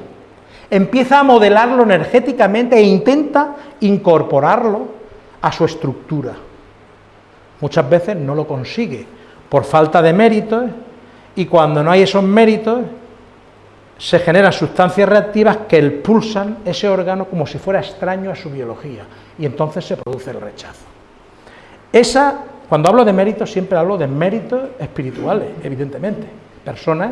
empieza a modelarlo energéticamente e intenta incorporarlo a su estructura. Muchas veces no lo consigue por falta de méritos y cuando no hay esos méritos se generan sustancias reactivas que expulsan ese órgano como si fuera extraño a su biología y entonces se produce el rechazo. Esa, cuando hablo de méritos, siempre hablo de méritos espirituales, evidentemente. Personas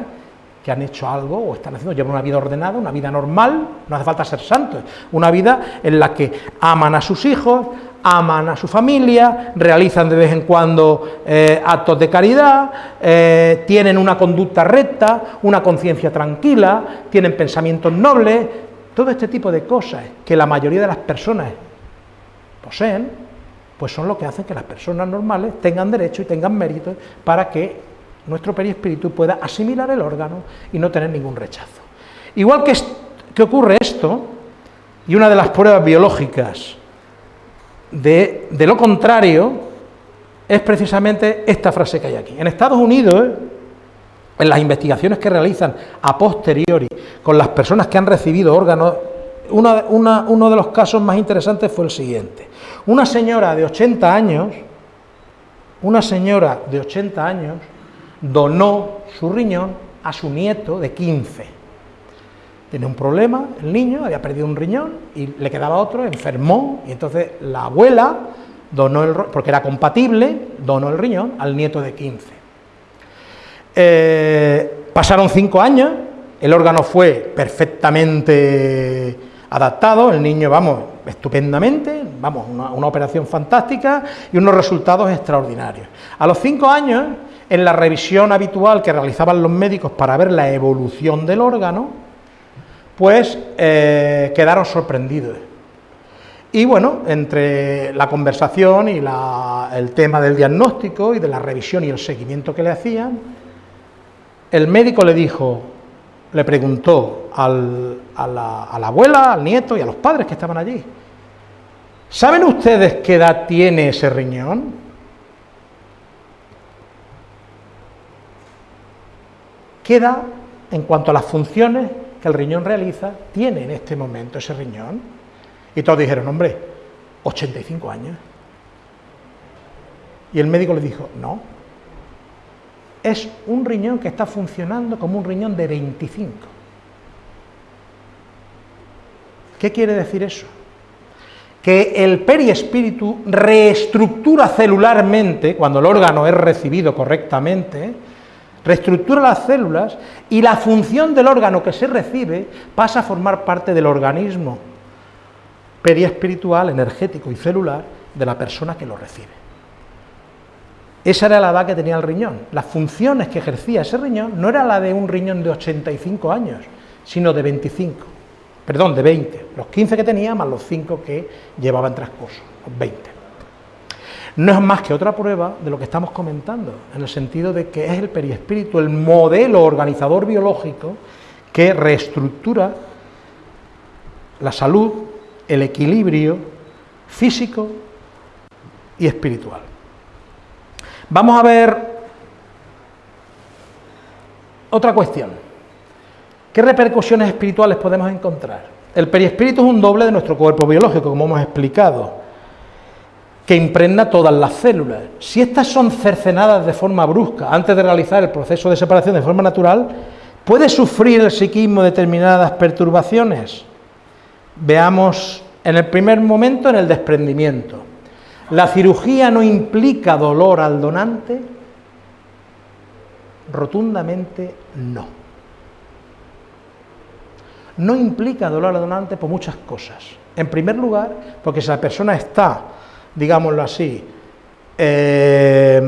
que han hecho algo o están haciendo, llevan una vida ordenada, una vida normal, no hace falta ser santos, una vida en la que aman a sus hijos, aman a su familia, realizan de vez en cuando eh, actos de caridad, eh, tienen una conducta recta, una conciencia tranquila, tienen pensamientos nobles, todo este tipo de cosas que la mayoría de las personas poseen, pues son lo que hacen que las personas normales tengan derecho y tengan mérito para que nuestro perispíritu pueda asimilar el órgano y no tener ningún rechazo. Igual que, que ocurre esto, y una de las pruebas biológicas de, lo contrario es precisamente esta frase que hay aquí. En Estados Unidos, en las investigaciones que realizan a posteriori con las personas que han recibido órganos, uno de los casos más interesantes fue el siguiente. Una señora de 80 años, una señora de 80 años, donó su riñón a su nieto de 15. Tenía un problema, el niño había perdido un riñón y le quedaba otro, enfermó, y entonces la abuela donó el porque era compatible, donó el riñón al nieto de 15. Eh, pasaron cinco años, el órgano fue perfectamente adaptado, el niño, vamos, estupendamente, vamos, una, una, operación fantástica y unos resultados extraordinarios. A los cinco años, en la revisión habitual que realizaban los médicos para ver la evolución del órgano, pues eh, quedaron sorprendidos. Y bueno, entre la conversación y el tema del diagnóstico y de la revisión y el seguimiento que le hacían, el médico le dijo, le preguntó a, la, a, la, abuela, al nieto y a los padres que estaban allí, ¿saben ustedes qué edad tiene ese riñón? ¿Qué edad, en cuanto a las funciones que el riñón realiza, tiene en este momento ese riñón? Y todos dijeron, hombre, 85 años. Y el médico le dijo, no, es un riñón que está funcionando como un riñón de 25. ¿Qué quiere decir eso? Que el periespíritu reestructura celularmente, cuando el órgano es recibido correctamente, reestructura las células y la función del órgano que se recibe pasa a formar parte del organismo periespiritual, energético y celular de la persona que lo recibe. esa era la edad que tenía el riñón. Las funciones que ejercía ese riñón no era la de un riñón de 85 años, sino de 25, perdón, de 20. Los 15 que tenía más los 5 que llevaba en los 20. No es más que otra prueba de lo que estamos comentando, en el sentido de que es el periespíritu, el modelo organizador biológico que reestructura la salud, el equilibrio físico y espiritual. Vamos a ver otra cuestión. ¿Qué repercusiones espirituales podemos encontrar? El periespíritu es un doble de nuestro cuerpo biológico, como hemos explicado, que impregna todas las células. Si estas son cercenadas de forma brusca antes de realizar el proceso de separación de forma natural, ¿puede sufrir el psiquismo determinadas perturbaciones? Veamos en el primer momento en el desprendimiento. ¿La cirugía no implica dolor al donante? Rotundamente no. No implica dolor al donante por muchas cosas. En primer lugar, porque si la persona está, digámoslo así, eh,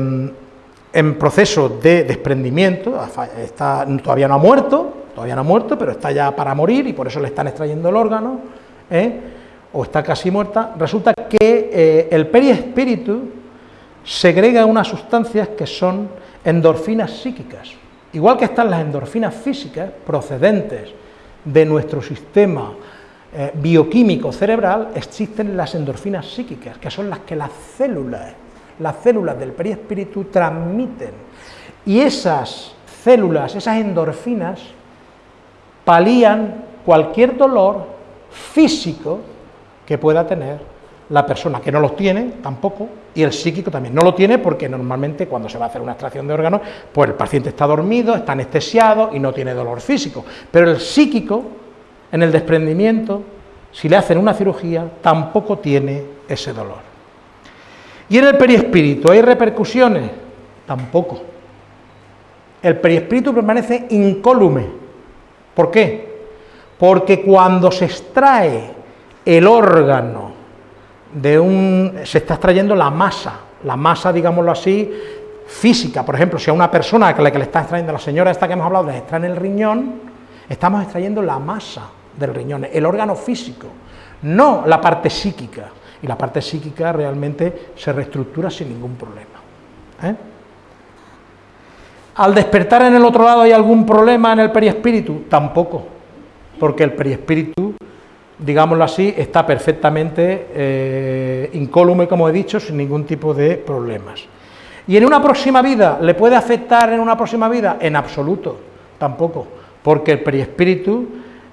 en proceso de desprendimiento, está, todavía no ha muerto, todavía no ha muerto, pero está ya para morir y por eso le están extrayendo el órgano, ¿eh? o está casi muerta, resulta que eh, el periespíritu segrega unas sustancias que son endorfinas psíquicas. Igual que están las endorfinas físicas procedentes de nuestro sistema eh, bioquímico cerebral, existen las endorfinas psíquicas, que son las que las células, las células del periespíritu transmiten. Y esas células, esas endorfinas, palían cualquier dolor físico que pueda tener la persona que no los tiene tampoco, y el psíquico también. No lo tiene porque normalmente cuando se va a hacer una extracción de órganos, pues el paciente está dormido, está anestesiado y no tiene dolor físico. Pero el psíquico, en el desprendimiento, si le hacen una cirugía, tampoco tiene ese dolor. ¿Y en el periespíritu hay repercusiones? Tampoco. El periespíritu permanece incólume. ¿Por qué? Porque cuando se extrae el órgano de un... se está extrayendo la masa, la masa, digámoslo así, física. Por ejemplo, si a una persona a la que le está extrayendo, la señora esta que hemos hablado, le extrae el riñón, estamos extrayendo la masa del riñón, el órgano físico, no la parte psíquica. Y la parte psíquica realmente se reestructura sin ningún problema. ¿eh? Al despertar en el otro lado hay algún problema en el periespíritu, tampoco, porque el periespíritu digámoslo así, está perfectamente eh, incólume, como he dicho, sin ningún tipo de problemas. ¿Y en una próxima vida le puede afectar en una próxima vida? En absoluto, tampoco, porque el periespíritu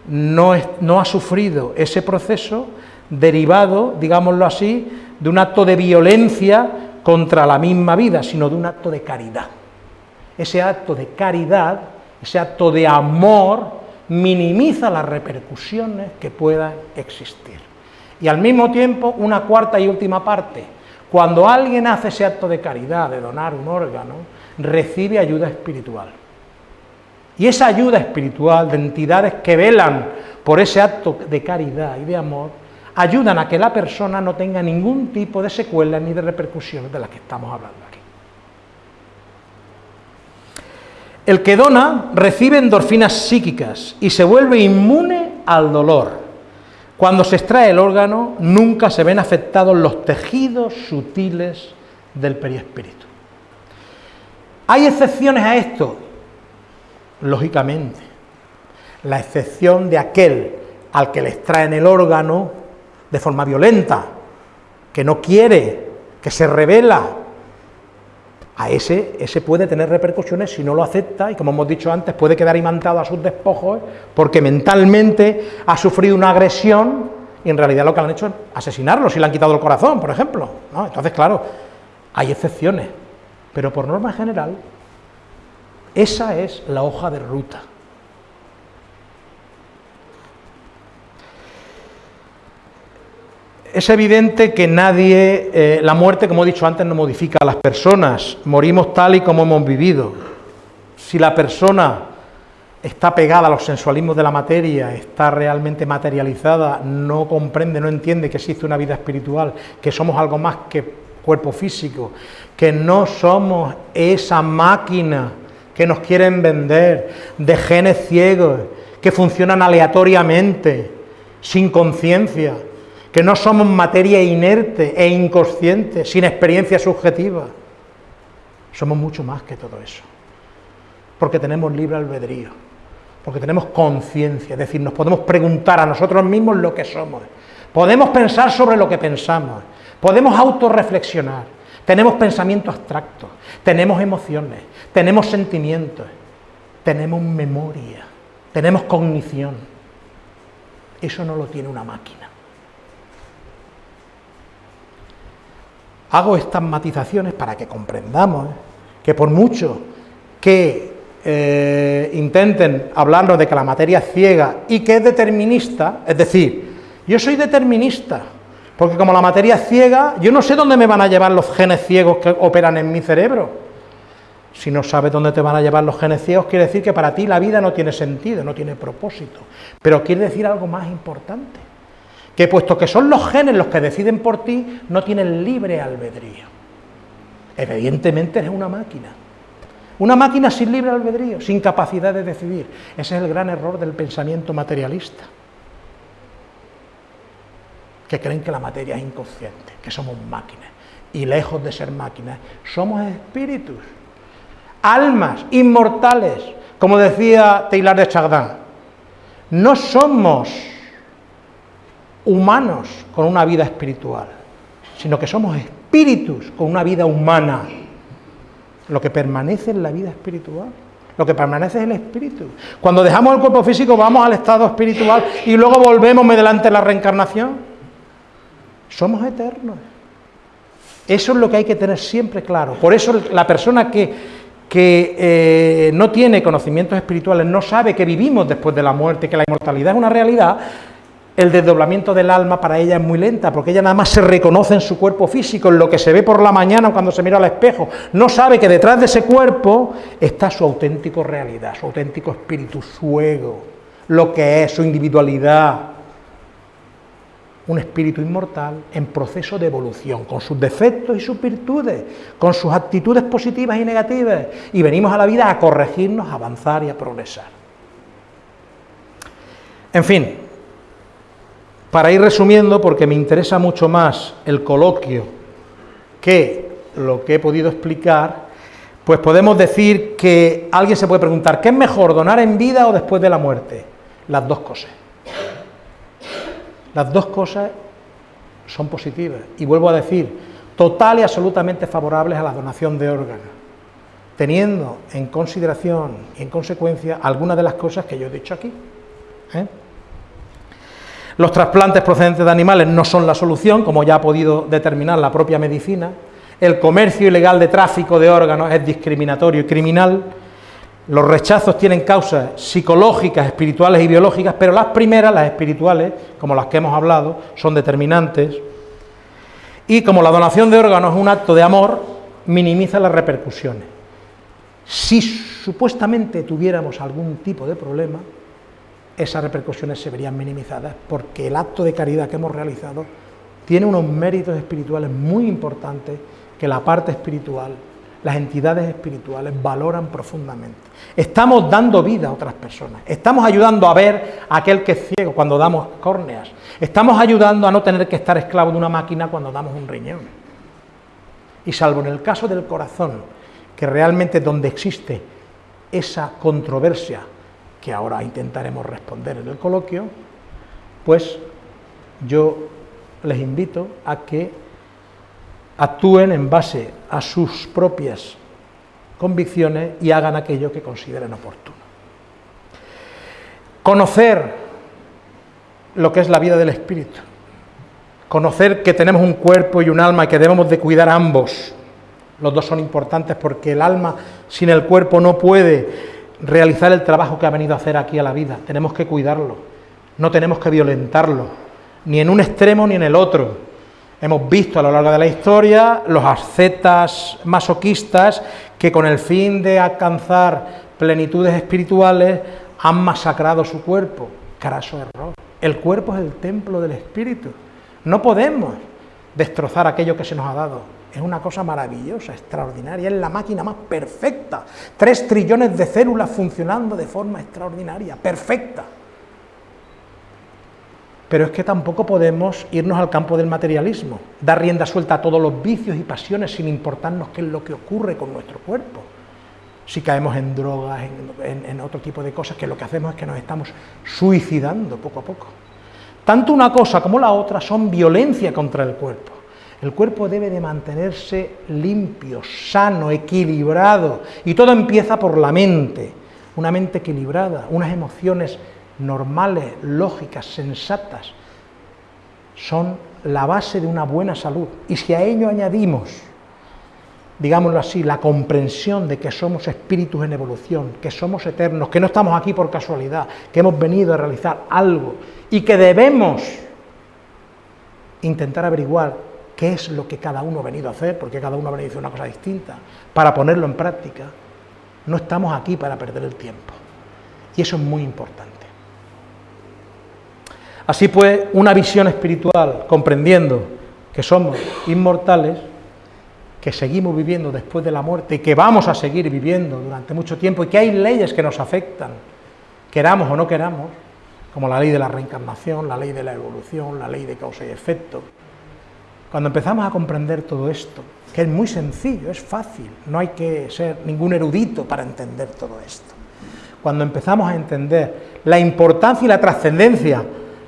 no, ha sufrido ese proceso derivado, digámoslo así, de un acto de violencia contra la misma vida, sino de un acto de caridad. Ese acto de caridad, ese acto de amor, minimiza las repercusiones que puedan existir. Y al mismo tiempo, una cuarta y última parte, cuando alguien hace ese acto de caridad, de donar un órgano, recibe ayuda espiritual. Y esa ayuda espiritual de entidades que velan por ese acto de caridad y de amor, ayudan a que la persona no tenga ningún tipo de secuelas ni de repercusiones de las que estamos hablando aquí. El que dona recibe endorfinas psíquicas y se vuelve inmune al dolor. Cuando se extrae el órgano, nunca se ven afectados los tejidos sutiles del periespíritu. ¿Hay excepciones a esto? Lógicamente. La excepción de aquel al que le extraen el órgano de forma violenta, que no quiere, que se revela, a ese, ese puede tener repercusiones si no lo acepta y como hemos dicho antes puede quedar imantado a sus despojos porque mentalmente ha sufrido una agresión y en realidad lo que han hecho es asesinarlo si le han quitado el corazón, por ejemplo. Entonces, claro, hay excepciones, pero por norma general esa es la hoja de ruta. Es evidente que nadie, eh, la muerte, como he dicho antes, no modifica a las personas, morimos tal y como hemos vivido. Si la persona está pegada a los sensualismos de la materia, está realmente materializada, no comprende, no entiende que existe una vida espiritual, que somos algo más que cuerpo físico, que no somos esa máquina que nos quieren vender, de genes ciegos, que funcionan aleatoriamente, sin conciencia, que no somos materia inerte e inconsciente, sin experiencia subjetiva. Somos mucho más que todo eso, porque tenemos libre albedrío, porque tenemos conciencia, es decir, nos podemos preguntar a nosotros mismos lo que somos, podemos pensar sobre lo que pensamos, podemos autorreflexionar, tenemos pensamientos abstractos, tenemos emociones, tenemos sentimientos, tenemos memoria, tenemos cognición. Eso no lo tiene una máquina. Hago estas matizaciones para que comprendamos que por mucho que eh, intenten hablarnos de que la materia es ciega y que es determinista, es decir, yo soy determinista, porque como la materia es ciega, yo no sé dónde me van a llevar los genes ciegos que operan en mi cerebro. Si no sabes dónde te van a llevar los genes ciegos, quiere decir que para ti la vida no tiene sentido, no tiene propósito. Pero quiere decir algo más importante, que puesto que son los genes los que deciden por ti, no tienen libre albedrío. Evidentemente eres una máquina. Una máquina sin libre albedrío, sin capacidad de decidir. Ese es el gran error del pensamiento materialista que creen que la materia es inconsciente, que somos máquinas. Y lejos de ser máquinas, somos espíritus, almas inmortales, como decía Taylor de Chardin. No somos humanos con una vida espiritual, sino que somos espíritus con una vida humana. Lo que permanece en la vida espiritual, lo que permanece es el espíritu. Cuando dejamos el cuerpo físico vamos al estado espiritual y luego volvemos mediante la reencarnación. Somos eternos. Eso es lo que hay que tener siempre claro. Por eso la persona que, que eh, no tiene conocimientos espirituales, no sabe que vivimos después de la muerte, que la inmortalidad es una realidad, el desdoblamiento del alma para ella es muy lenta, porque ella nada más se reconoce en su cuerpo físico, en lo que se ve por la mañana cuando se mira al espejo. No sabe que detrás de ese cuerpo está su auténtico realidad, su auténtico espíritu, su ego, lo que es, su individualidad, un espíritu inmortal en proceso de evolución, con sus defectos y sus virtudes, con sus actitudes positivas y negativas, y venimos a la vida a corregirnos, a avanzar y a progresar. En fin, para ir resumiendo, porque me interesa mucho más el coloquio que lo que he podido explicar, pues podemos decir que alguien se puede preguntar, ¿qué es mejor, donar en vida o después de la muerte? Las dos cosas. Las dos cosas son positivas. Y vuelvo a decir, total y absolutamente favorables a la donación de órganos, teniendo en consideración y en consecuencia algunas de las cosas que yo he dicho aquí. ¿eh? Los trasplantes procedentes de animales no son la solución, como ya ha podido determinar la propia medicina. El comercio ilegal de tráfico de órganos es discriminatorio y criminal los rechazos tienen causas psicológicas, espirituales y biológicas, pero las primeras, las espirituales, como las que hemos hablado, son determinantes. Y como la donación de órganos es un acto de amor, minimiza las repercusiones. Si supuestamente tuviéramos algún tipo de problema, esas repercusiones se verían minimizadas, porque el acto de caridad que hemos realizado tiene unos méritos espirituales muy importantes que la parte espiritual las entidades espirituales valoran profundamente. Estamos dando vida a otras personas, estamos ayudando a ver a aquel que es ciego cuando damos córneas, estamos ayudando a no tener que estar esclavo de una máquina cuando damos un riñón. Y salvo en el caso del corazón, que realmente donde existe esa controversia, que ahora intentaremos responder en el coloquio, pues yo les invito a que actúen en base a sus propias convicciones y hagan aquello que consideren oportuno. Conocer lo que es la vida del espíritu, conocer que tenemos un cuerpo y un alma y que debemos de cuidar ambos. Los dos son importantes porque el alma sin el cuerpo no puede realizar el trabajo que ha venido a hacer aquí a la vida. Tenemos que cuidarlo, no tenemos que violentarlo, ni en un extremo ni en el otro. Hemos visto a lo largo de la historia los ascetas masoquistas que con el fin de alcanzar plenitudes espirituales han masacrado su cuerpo. Caraso error. El cuerpo es el templo del espíritu. No podemos destrozar aquello que se nos ha dado. es una cosa maravillosa, extraordinaria, es la máquina más perfecta. Tres trillones de células funcionando de forma extraordinaria, perfecta. Pero es que tampoco podemos irnos al campo del materialismo, dar rienda suelta a todos los vicios y pasiones sin importarnos qué es lo que ocurre con nuestro cuerpo. Si caemos en drogas, en, otro tipo de cosas, que lo que hacemos es que nos estamos suicidando poco a poco. Tanto una cosa como la otra son violencia contra el cuerpo. El cuerpo debe de mantenerse limpio, sano, equilibrado, y todo empieza por la mente, una mente equilibrada, unas emociones normales, lógicas, sensatas, son la base de una buena salud. Y si a ello añadimos, digámoslo así, la comprensión de que somos espíritus en evolución, que somos eternos, que no estamos aquí por casualidad, que hemos venido a realizar algo y que debemos intentar averiguar qué es lo que cada uno ha venido a hacer, porque cada uno ha venido a hacer una cosa distinta, para ponerlo en práctica, no estamos aquí para perder el tiempo. Y eso es muy importante. Así pues, una visión espiritual, comprendiendo que somos inmortales, que seguimos viviendo después de la muerte y que vamos a seguir viviendo durante mucho tiempo y que hay leyes que nos afectan, queramos o no queramos, como la ley de la reencarnación, la ley de la evolución, la ley de causa y efecto. Cuando empezamos a comprender todo esto, que es muy sencillo, es fácil, no hay que ser ningún erudito para entender todo esto. Cuando empezamos a entender la importancia y la trascendencia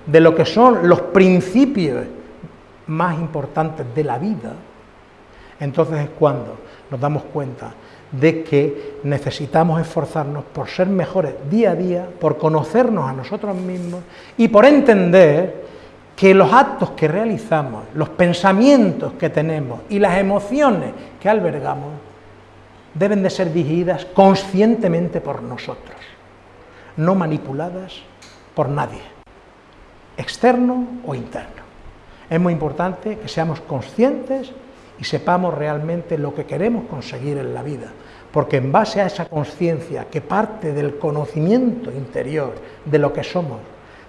de lo que son los principios más importantes de la vida, entonces es cuando nos damos cuenta de que necesitamos esforzarnos por ser mejores día a día, por conocernos a nosotros mismos y por entender que los actos que realizamos, los pensamientos que tenemos y las emociones que albergamos deben de ser dirigidas conscientemente por nosotros, no manipuladas por nadie, externo o interno. Es muy importante que seamos conscientes y sepamos realmente lo que queremos conseguir en la vida, porque en base a esa conciencia que parte del conocimiento interior de lo que somos,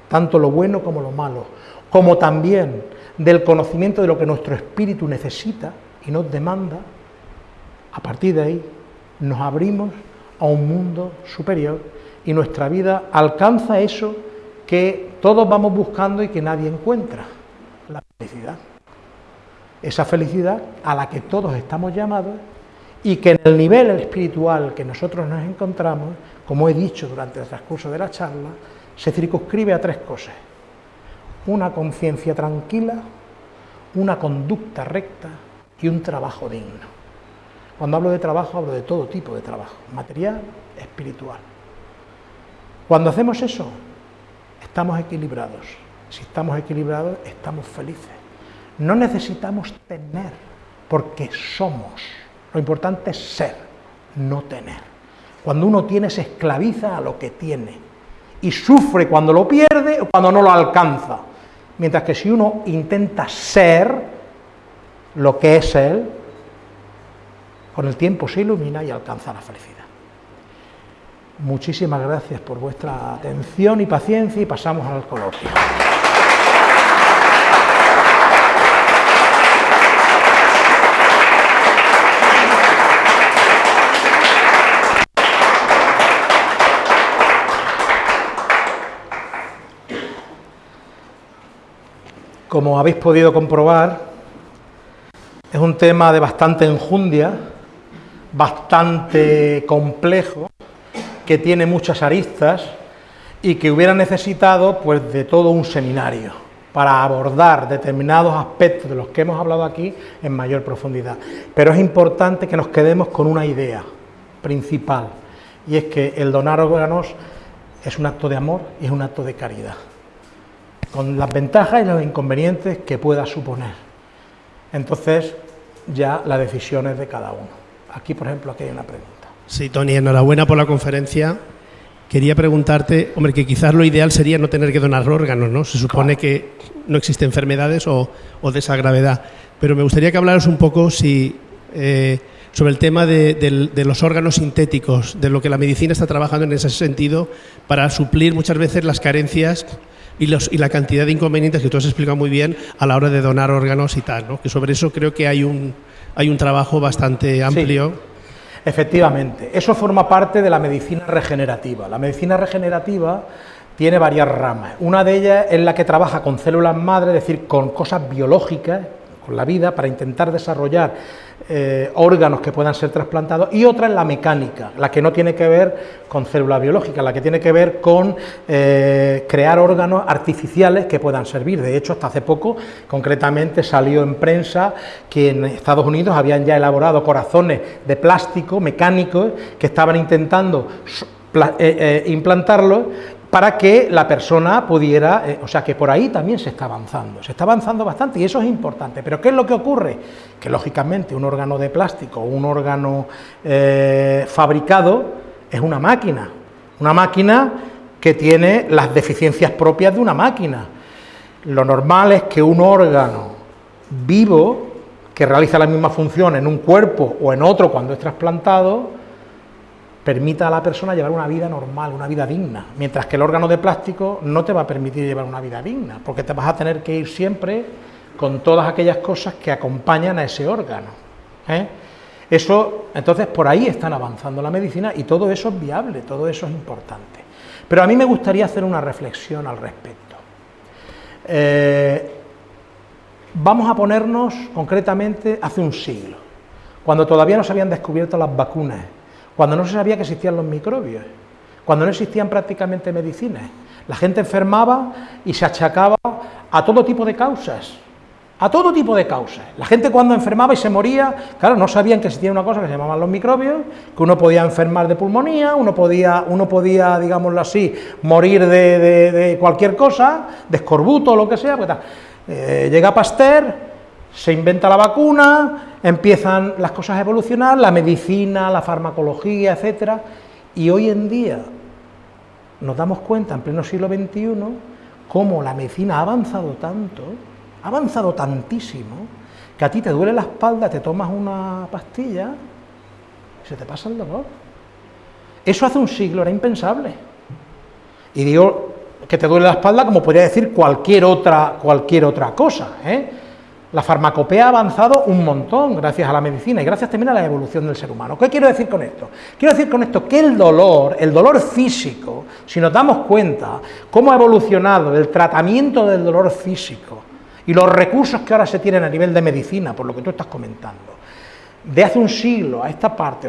tanto lo bueno como lo malo, como también del conocimiento de lo que nuestro espíritu necesita y nos demanda, a partir de ahí nos abrimos a un mundo superior y nuestra vida alcanza eso que todos vamos buscando y que nadie encuentra, la felicidad esa felicidad a la que todos estamos llamados y que en el nivel espiritual que nosotros nos encontramos, como he dicho durante el transcurso de la charla, se circunscribe a tres cosas. Una conciencia tranquila, una conducta recta y un trabajo digno. Cuando hablo de trabajo hablo de todo tipo de trabajo, material, espiritual. Cuando hacemos eso, estamos equilibrados. Si estamos equilibrados, estamos felices. No necesitamos tener, porque somos. Lo importante es ser, no tener. Cuando uno tiene se esclaviza a lo que tiene y sufre cuando lo pierde o cuando no lo alcanza. Mientras que si uno intenta ser lo que es él, con el tiempo se ilumina y alcanza la felicidad. Muchísimas gracias por vuestra atención y paciencia y pasamos al coloquio. Como habéis podido comprobar, es un tema de bastante enjundia, bastante complejo, que tiene muchas aristas y que hubiera necesitado pues, de todo un seminario para abordar determinados aspectos de los que hemos hablado aquí en mayor profundidad. Pero es importante que nos quedemos con una idea principal, y es que el donar órganos es un acto de amor y es un acto de caridad con las ventajas y los inconvenientes que pueda suponer. Entonces, ya la decisión es de cada uno. Aquí, por ejemplo, aquí hay una pregunta. Sí, Tony, enhorabuena por la conferencia. Quería preguntarte, hombre, que quizás lo ideal sería no tener que donar órganos, ¿no? Se supone que no existen enfermedades o, de esa gravedad. Pero me gustaría que hablaras un poco si, eh, sobre el tema de, los órganos sintéticos, de lo que la medicina está trabajando en ese sentido para suplir muchas veces las carencias y, los, y la cantidad de inconvenientes que tú has explicado muy bien a la hora de donar órganos y tal, ¿no? que sobre eso creo que hay un, hay un trabajo bastante amplio. Efectivamente, eso forma parte de la medicina regenerativa. La medicina regenerativa tiene varias ramas. Una de ellas es la que trabaja con células madre, es decir, con cosas biológicas, la vida, para intentar desarrollar eh, órganos que puedan ser trasplantados, y otra es la mecánica, la que no tiene que ver con células biológicas, la que tiene que ver con eh, crear órganos artificiales que puedan servir. De hecho, hasta hace poco, concretamente, salió en prensa que en Estados Unidos habían ya elaborado corazones de plástico mecánicos que estaban intentando eh, implantarlos para que la persona pudiera, o sea que por ahí también se está avanzando, se está avanzando bastante y eso es importante, pero ¿qué es lo que ocurre? Que lógicamente un órgano de plástico, un órgano fabricado, es una máquina, una máquina que tiene las deficiencias propias de una máquina. Lo normal es que un órgano vivo, que realiza la misma función en un cuerpo o en otro cuando es trasplantado, permita a la persona llevar una vida normal, una vida digna, mientras que el órgano de plástico no te va a permitir llevar una vida digna, porque te vas a tener que ir siempre con todas aquellas cosas que acompañan a ese órgano. ¿eh? Eso, entonces, por ahí están avanzando la medicina y todo eso es viable, todo eso es importante. Pero a mí me gustaría hacer una reflexión al respecto. Eh, vamos a ponernos concretamente hace un siglo, cuando todavía no se habían descubierto las vacunas, cuando no se sabía que existían los microbios, cuando no existían prácticamente medicinas. La gente enfermaba y se achacaba a todo tipo de causas, a todo tipo de causas. La gente cuando enfermaba y se moría, claro, no sabían que existía una cosa que se llamaban los microbios, que uno podía enfermar de pulmonía, uno podía, uno podía digámoslo así, morir de, cualquier cosa, de escorbuto o lo que sea. Pues eh, llega Pasteur, se inventa la vacuna, empiezan las cosas a evolucionar, la medicina, la farmacología, etcétera, y hoy en día nos damos cuenta, en pleno siglo XXI, cómo la medicina ha avanzado tanto, ha avanzado tantísimo que a ti te duele la espalda, te tomas una pastilla y se te pasa el dolor. Eso hace un siglo era impensable. Y digo que te duele la espalda como podría decir cualquier otra, cualquier otra cosa. ¿eh? La farmacopea ha avanzado un montón gracias a la medicina y gracias también a la evolución del ser humano. ¿Qué quiero decir con esto? Quiero decir con esto que el dolor, el dolor físico, si nos damos cuenta cómo ha evolucionado el tratamiento del dolor físico, y los recursos que ahora se tienen a nivel de medicina, por lo que tú estás comentando, de hace un siglo a esta parte,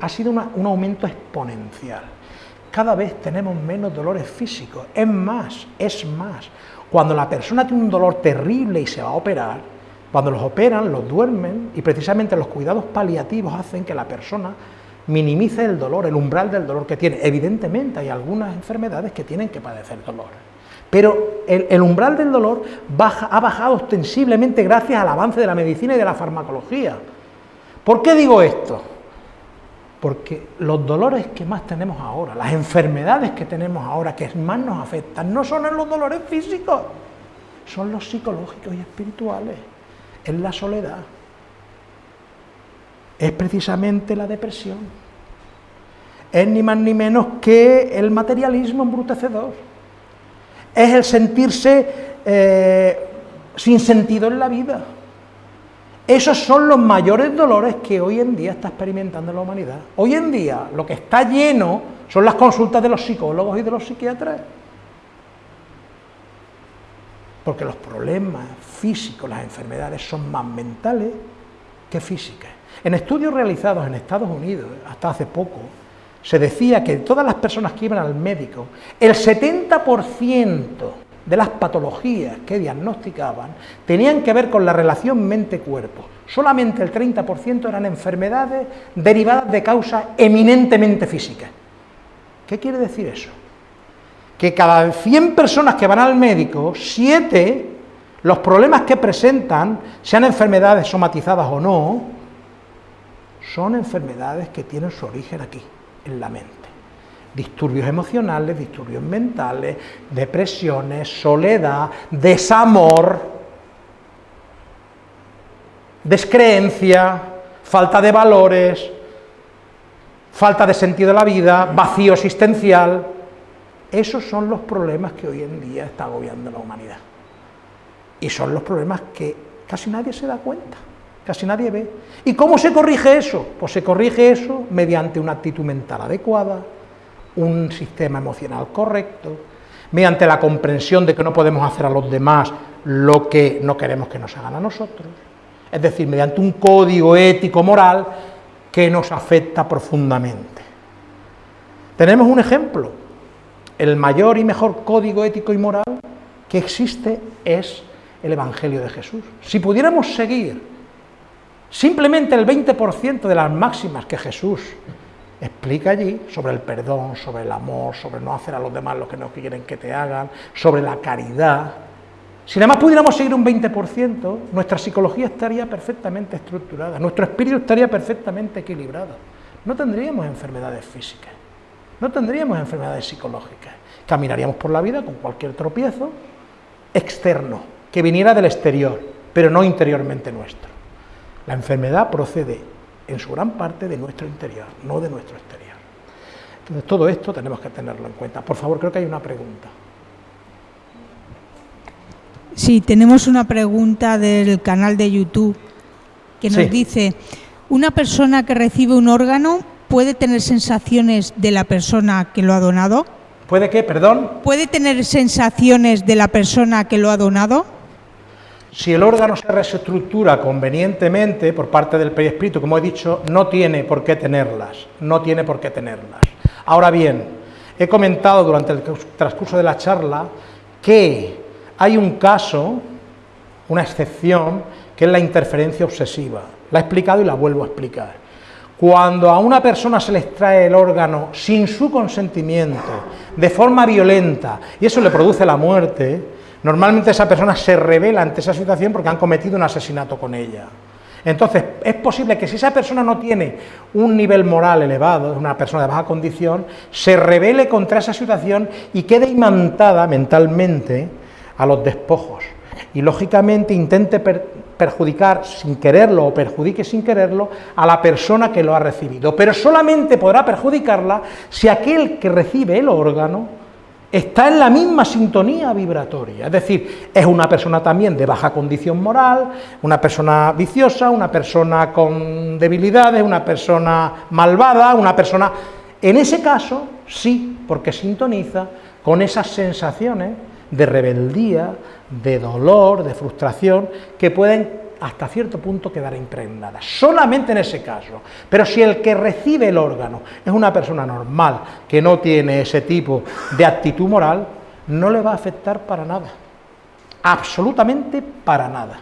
ha sido un aumento exponencial. Cada vez tenemos menos dolores físicos, es más, es más. Cuando la persona tiene un dolor terrible y se va a operar, cuando los operan, los duermen y precisamente los cuidados paliativos hacen que la persona minimice el dolor, el umbral del dolor que tiene. Evidentemente hay algunas enfermedades que tienen que padecer dolor. Pero el, umbral del dolor ha bajado ostensiblemente gracias al avance de la medicina y de la farmacología. ¿Por qué digo esto? Porque los dolores que más tenemos ahora, las enfermedades que tenemos ahora, que más nos afectan, no son los dolores físicos, son los psicológicos y espirituales, es la soledad, es precisamente la depresión, es ni más ni menos que el materialismo embrutecedor es el sentirse eh, sin sentido en la vida. Esos son los mayores dolores que hoy en día está experimentando la humanidad. Hoy en día lo que está lleno son las consultas de los psicólogos y de los psiquiatras. Porque los problemas físicos, las enfermedades son más mentales que físicas. En estudios realizados en Estados Unidos, hasta hace poco, se decía que todas las personas que iban al médico, el 70% de las patologías que diagnosticaban tenían que ver con la relación mente-cuerpo. Solamente el 30% eran enfermedades derivadas de causas eminentemente físicas. ¿Qué quiere decir eso? Que cada 100 personas que van al médico, 7, los problemas que presentan, sean enfermedades somatizadas o no, son enfermedades que tienen su origen aquí en la mente. Disturbios emocionales, disturbios mentales, depresiones, soledad, desamor, descreencia, falta de valores, falta de sentido de la vida, vacío existencial. Esos son los problemas que hoy en día está agobiando la humanidad. Y son los problemas que casi nadie se da cuenta. casi nadie ve. ¿Y cómo se corrige eso? Pues se corrige eso mediante una actitud mental adecuada, un sistema emocional correcto, mediante la comprensión de que no podemos hacer a los demás lo que no queremos que nos hagan a nosotros, es decir, mediante un código ético moral que nos afecta profundamente. Tenemos un ejemplo, el mayor y mejor código ético y moral que existe es el Evangelio de Jesús. Si pudiéramos seguir simplemente el 20% de las máximas que Jesús explica allí sobre el perdón, sobre el amor, sobre no hacer a los demás lo que no quieren que te hagan, sobre la caridad, si además pudiéramos seguir un 20%, nuestra psicología estaría perfectamente estructurada, nuestro espíritu estaría perfectamente equilibrado. No tendríamos enfermedades físicas, no tendríamos enfermedades psicológicas. Caminaríamos por la vida con cualquier tropiezo externo, que viniera del exterior, pero no interiormente nuestro. La enfermedad procede en su gran parte de nuestro interior, no de nuestro exterior. Entonces todo esto tenemos que tenerlo en cuenta. Por favor, creo que hay una pregunta. Sí, tenemos una pregunta del canal de YouTube que nos dice, ¿una persona que recibe un órgano puede tener sensaciones de la persona que lo ha donado? ¿Puede qué, perdón? ¿Puede tener sensaciones de la persona que lo ha donado? Si el órgano se reestructura convenientemente por parte del perispíritu, como he dicho, no tiene por qué tenerlas, no tiene por qué tenerlas. Ahora bien, he comentado durante el transcurso de la charla que hay un caso, una excepción, que es la interferencia obsesiva. La he explicado y la vuelvo a explicar. Cuando a una persona se le extrae el órgano sin su consentimiento, de forma violenta, y eso le produce la muerte, normalmente esa persona se revela ante esa situación porque han cometido un asesinato con ella. Entonces, es posible que si esa persona no tiene un nivel moral elevado, una persona de baja condición, se revele contra esa situación y quede imantada mentalmente a los despojos y lógicamente intente perjudicar sin quererlo o perjudique sin quererlo a la persona que lo ha recibido, pero solamente podrá perjudicarla si aquel que recibe el órgano está en la misma sintonía vibratoria, es decir, es una persona también de baja condición moral, una persona viciosa, una persona con debilidades, una persona malvada, una persona... En ese caso, sí, porque sintoniza con esas sensaciones de rebeldía, de dolor, de frustración, que pueden hasta cierto punto quedar impregnadas, solamente en ese caso. Pero si el que recibe el órgano es una persona normal, que no tiene ese tipo de actitud moral, no le va a afectar para nada, absolutamente para nada.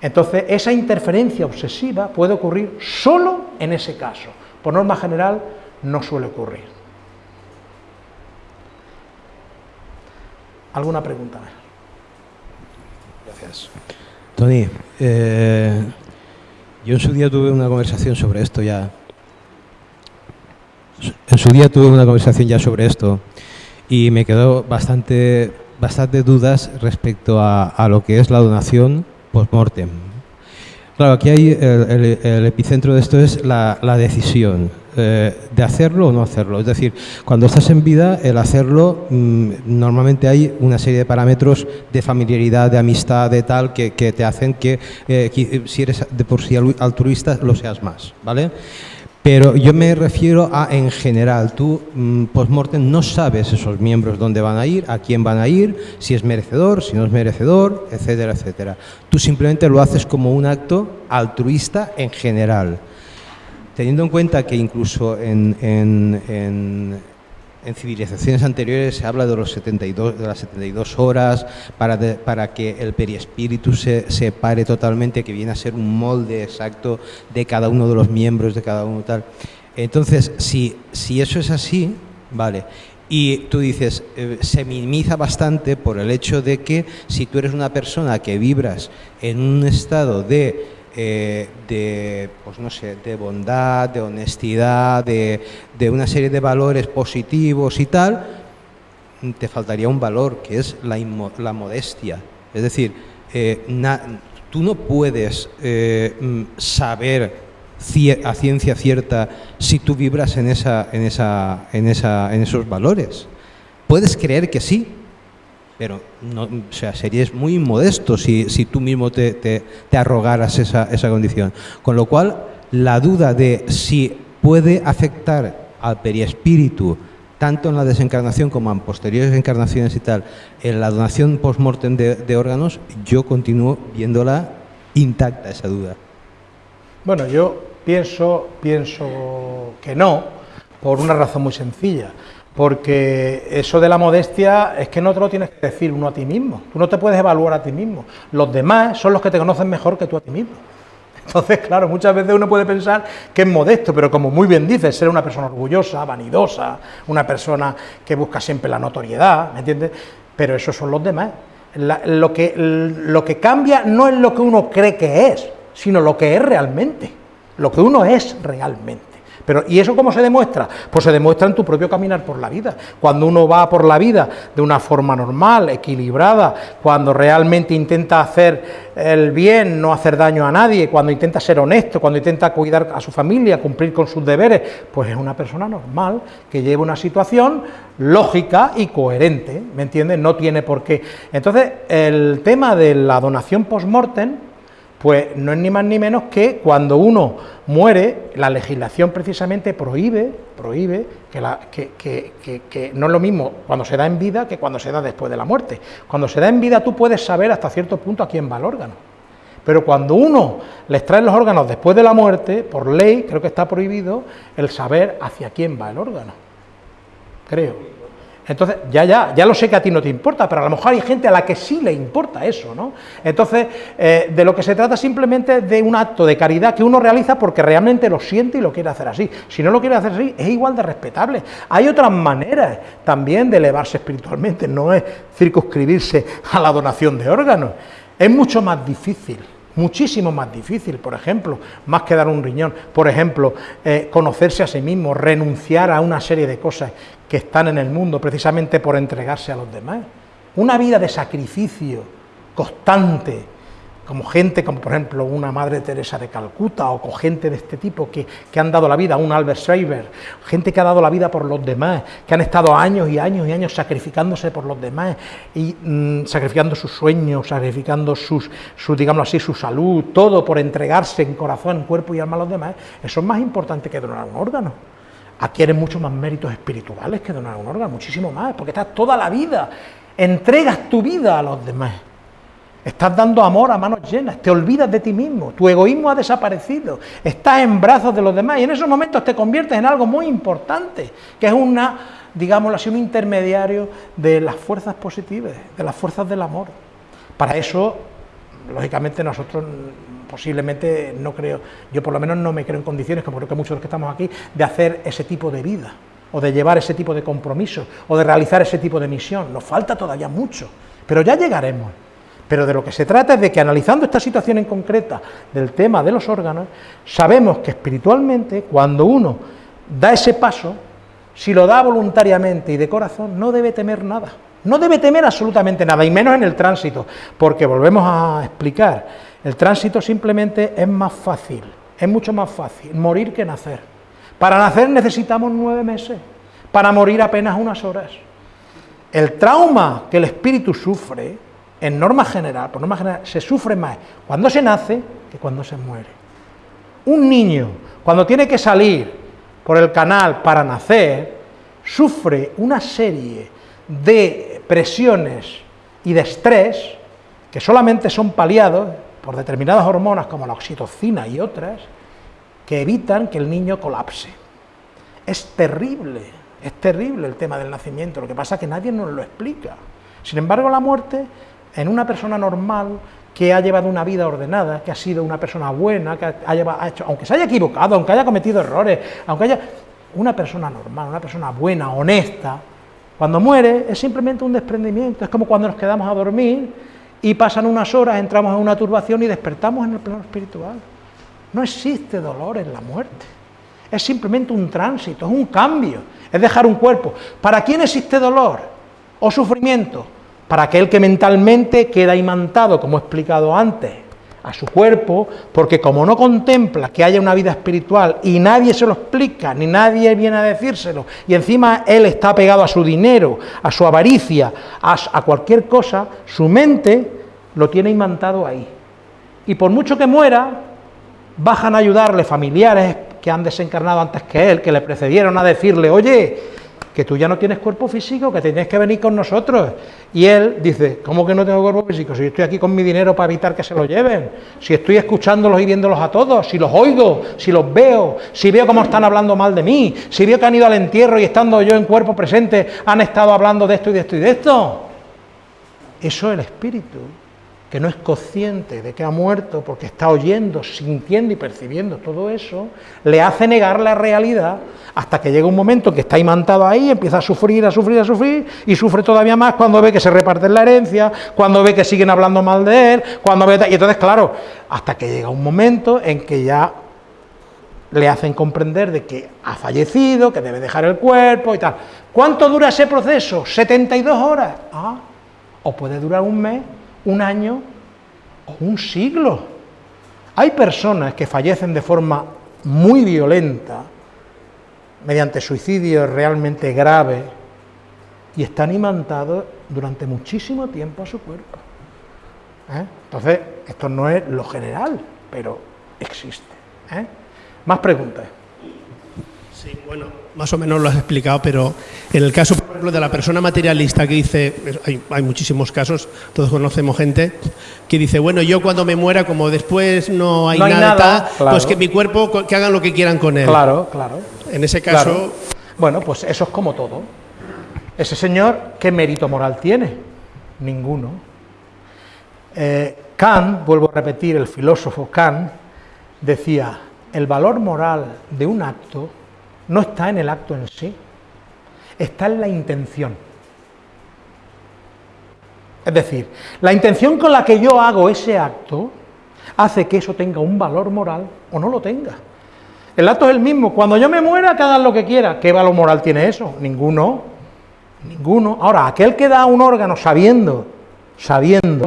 Entonces, esa interferencia obsesiva puede ocurrir solo en ese caso. Por norma general, no suele ocurrir. ¿Alguna pregunta Gracias. Tony, eh, yo en su día tuve una conversación sobre esto ya. En su día tuve una conversación ya sobre esto y me quedó bastante, bastante dudas respecto a, lo que es la donación post-mortem. Claro, aquí hay el, epicentro de esto es la, decisión eh, de hacerlo o no hacerlo. Es decir, cuando estás en vida, el hacerlo, mm, normalmente hay una serie de parámetros de familiaridad, de amistad, de tal, que, te hacen que, eh, si eres de por sí altruista, lo seas más, ¿vale? Pero yo me refiero a en general, tú mm, post-mortem no sabes esos miembros dónde van a ir, a quién van a ir, si es merecedor, si no es merecedor, etcétera, etcétera. Tú simplemente lo haces como un acto altruista en general. Teniendo en cuenta que incluso en en civilizaciones anteriores se habla de, los 72, de las 72 horas para, para que el periespíritu se separe totalmente, que viene a ser un molde exacto de cada uno de los miembros, de cada uno tal. Entonces, si, si eso es así, vale, y tú dices, eh, se minimiza bastante por el hecho de que si tú eres una persona que vibras en un estado de eh, de, pues no sé, de bondad, de honestidad, de, una serie de valores positivos y tal, te faltaría un valor que es la, la modestia. Es decir, eh, tú no puedes eh, mm, saber a ciencia cierta si tú vibras en, esa, en, esa, en, esa, en esos valores. Puedes creer que sí, pero no, o sea, serías muy inmodesto si, tú mismo te, te, te arrogaras esa, esa condición. Con lo cual, la duda de si puede afectar al periespíritu, tanto en la desencarnación como en posteriores encarnaciones y tal, en la donación post-mortem de, de órganos, yo continúo viéndola intacta esa duda. Bueno, yo pienso, pienso que no, por una razón muy sencilla. Porque eso de la modestia es que no te lo tienes que decir uno a ti mismo. Tú no te puedes evaluar a ti mismo. Los demás son los que te conocen mejor que tú a ti mismo. Entonces, claro, muchas veces uno puede pensar que es modesto, pero como muy bien dices, ser una persona orgullosa, vanidosa, una persona que busca siempre la notoriedad, ¿me entiendes? Pero esos son los demás. Lo, que, lo que cambia no es lo que uno cree que es, sino lo que es realmente, lo que uno es realmente. Pero, ¿Y eso cómo se demuestra? Pues se demuestra en tu propio caminar por la vida. Cuando uno va por la vida de una forma normal, equilibrada, cuando realmente intenta hacer el bien, no hacer daño a nadie, cuando intenta ser honesto, cuando intenta cuidar a su familia, cumplir con sus deberes, pues es una persona normal que lleva una situación lógica y coherente, ¿me entiendes? No tiene por qué. Entonces, el tema de la donación post-mortem, pues no es ni más ni menos que cuando uno muere, la legislación precisamente prohíbe, prohíbe que, la, que, no es lo mismo cuando se da en vida que cuando se da después de la muerte. Cuando se da en vida tú puedes saber hasta cierto punto a quién va el órgano. Pero cuando uno les trae los órganos después de la muerte, por ley, creo que está prohibido el saber hacia quién va el órgano. Creo. Entonces, ya, ya, ya lo sé que a ti no te importa, pero a lo mejor hay gente a la que sí le importa eso, ¿no? Entonces, eh, de lo que se trata simplemente de un acto de caridad que uno realiza porque realmente lo siente y lo quiere hacer así. Si no lo quiere hacer así, es igual de respetable. Hay otras maneras también de elevarse espiritualmente, no es circunscribirse a la donación de órganos. Es mucho más difícil muchísimo más difícil, por ejemplo, más que dar un riñón, por ejemplo, eh, conocerse a sí mismo, renunciar a una serie de cosas que están en el mundo precisamente por entregarse a los demás. Una vida de sacrificio constante, como gente como por ejemplo una Madre Teresa de Calcuta o con gente de este tipo que, que, han dado la vida, un Albert Schreiber, gente que ha dado la vida por los demás, que han estado años y años y años sacrificándose por los demás y mmm, sacrificando sus sueños, sacrificando sus, sus, digamos así, su salud, todo por entregarse en corazón, cuerpo y alma a los demás, eso es más importante que donar un órgano adquieres mucho más méritos espirituales que donar un órgano, muchísimo más, porque estás toda la vida, entregas tu vida a los demás, estás dando amor a manos llenas, te olvidas de ti mismo, tu egoísmo ha desaparecido, estás en brazos de los demás y en esos momentos te conviertes en algo muy importante, que es una, digámoslo así, un intermediario de las fuerzas positivas, de las fuerzas del amor. Para eso, lógicamente, nosotros posiblemente no creo, yo por lo menos no me creo en condiciones, como creo que muchos de los que estamos aquí, de hacer ese tipo de vida, o de llevar ese tipo de compromiso, o de realizar ese tipo de misión. Nos falta todavía mucho, pero ya llegaremos. Pero de lo que se trata es de que analizando esta situación en concreta del tema de los órganos, sabemos que espiritualmente, cuando uno da ese paso, si lo da voluntariamente y de corazón, no debe temer nada. No debe temer absolutamente nada, y menos en el tránsito, porque volvemos a explicar, el tránsito simplemente es más fácil, es mucho más fácil morir que nacer. Para nacer necesitamos nueve meses, para morir apenas unas horas. El trauma que el espíritu sufre, en norma general, por norma general, se sufre más cuando se nace que cuando se muere. Un niño, cuando tiene que salir por el canal para nacer, sufre una serie de presiones y de estrés que solamente son paliados por determinadas hormonas como la oxitocina y otras, que evitan que el niño colapse. Es terrible, es terrible el tema del nacimiento, lo que pasa es que nadie nos lo explica. Sin embargo, la muerte en una persona normal que ha llevado una vida ordenada, que ha sido una persona buena, que ha, hecho, aunque se haya equivocado, aunque haya cometido errores, aunque haya una persona normal, una persona buena, honesta, cuando muere es simplemente un desprendimiento, es como cuando nos quedamos a dormir y pasan unas horas, entramos en una turbación y despertamos en el plano espiritual. No existe dolor en la muerte. Es simplemente un tránsito, es un cambio, es dejar un cuerpo. ¿Para quién existe dolor o sufrimiento? Para aquel que mentalmente queda imantado, como he explicado antes, a su cuerpo, porque como no contempla que haya una vida espiritual y nadie se lo explica, ni nadie viene a decírselo, y encima él está pegado a su dinero, a su avaricia, a, cualquier cosa, su mente lo tiene imantado ahí. Y por mucho que muera, bajan a ayudarle familiares que han desencarnado antes que él, que le precedieron a decirle, oye, que tú ya no tienes cuerpo físico, que tienes que venir con nosotros. Y él dice, ¿cómo que no tengo cuerpo físico? Si estoy aquí con mi dinero para evitar que se lo lleven, si estoy escuchándolos y viéndolos a todos, si los oigo, si los veo, si veo cómo están hablando mal de mí, si veo que han ido al entierro y estando yo en cuerpo presente han estado hablando de esto y de esto y de esto. Eso es el espíritu que no es consciente de que ha muerto porque está oyendo, sintiendo y percibiendo todo eso, le hace negar la realidad hasta que llega un momento que está imantado ahí, empieza a sufrir, a sufrir, a sufrir, y sufre todavía más cuando ve que se reparten la herencia, cuando ve que siguen hablando mal de él, cuando ve... Y entonces, claro, hasta que llega un momento en que ya le hacen comprender de que ha fallecido, que debe dejar el cuerpo y tal. ¿Cuánto dura ese proceso? 72 horas. Ah, o puede durar un mes un año o un siglo. Hay personas que fallecen de forma muy violenta, mediante suicidio realmente grave, y están imantados durante muchísimo tiempo a su cuerpo. ¿eh? Entonces, esto no es lo general, pero existe. ¿eh? Más preguntas. Sí, bueno, más o menos lo has explicado, pero en el caso, por ejemplo, de la persona materialista que dice, hay, muchísimos casos, todos conocemos gente, que dice, bueno, yo cuando me muera, como después no hay, nada, pues que mi cuerpo, que hagan lo que quieran con él. Claro, claro. En ese caso... Bueno, pues eso es como todo. Ese señor, ¿qué mérito moral tiene? Ninguno. Eh, Kant, vuelvo a repetir, el filósofo Kant, decía, el valor moral de un acto no está en el acto en sí, está en la intención. Es decir, la intención con la que yo hago ese acto hace que eso tenga un valor moral o no lo tenga. El acto es el mismo. Cuando yo me muera, que hagan lo que quiera. ¿Qué valor moral tiene eso? Ninguno. Ninguno. Ahora, aquel que da un órgano sabiendo, sabiendo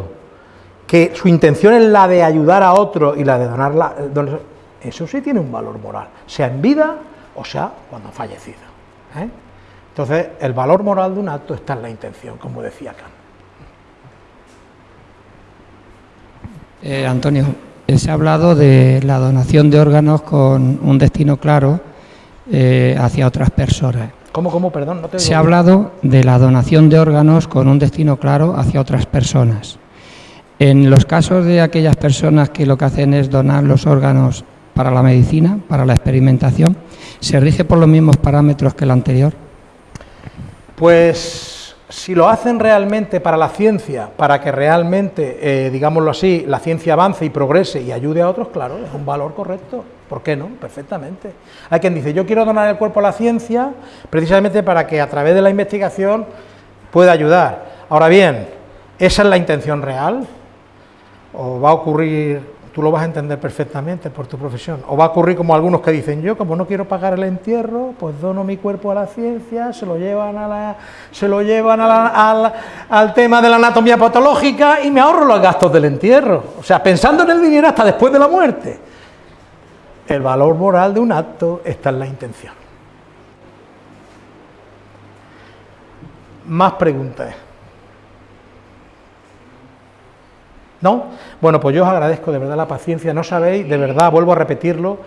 que su intención es la de ayudar a otro y la de donarla, eso sí tiene un valor moral, sea en vida o sea, cuando ha fallecido. ¿eh? Entonces, el valor moral de un acto está en la intención, como decía Kant. Eh, Antonio, se ha hablado de la donación de órganos con un destino claro eh, hacia otras personas. ¿Cómo, cómo, perdón? No se ha hablado de la donación de órganos con un destino claro hacia otras personas. En los casos de aquellas personas que lo que hacen es donar los órganos para la medicina, para la experimentación, ¿se rige por los mismos parámetros que el anterior? Pues si lo hacen realmente para la ciencia, para que realmente, eh, digámoslo así, la ciencia avance y progrese y ayude a otros, claro, es un valor correcto. ¿Por qué no? Perfectamente. Hay quien dice, yo quiero donar el cuerpo a la ciencia precisamente para que a través de la investigación pueda ayudar. Ahora bien, ¿esa es la intención real? ¿O va a ocurrir tú lo vas a entender perfectamente por tu profesión. O va a ocurrir como algunos que dicen, yo como no quiero pagar el entierro, pues dono mi cuerpo a la ciencia, se lo llevan, a la, se lo llevan al tema de la anatomía patológica y me ahorro los gastos del entierro. O sea, pensando en el dinero hasta después de la muerte. El valor moral de un acto está en la intención. Más preguntas. ¿No? Bueno, pues yo os agradezco de verdad la paciencia, no sabéis, de verdad, vuelvo a repetirlo,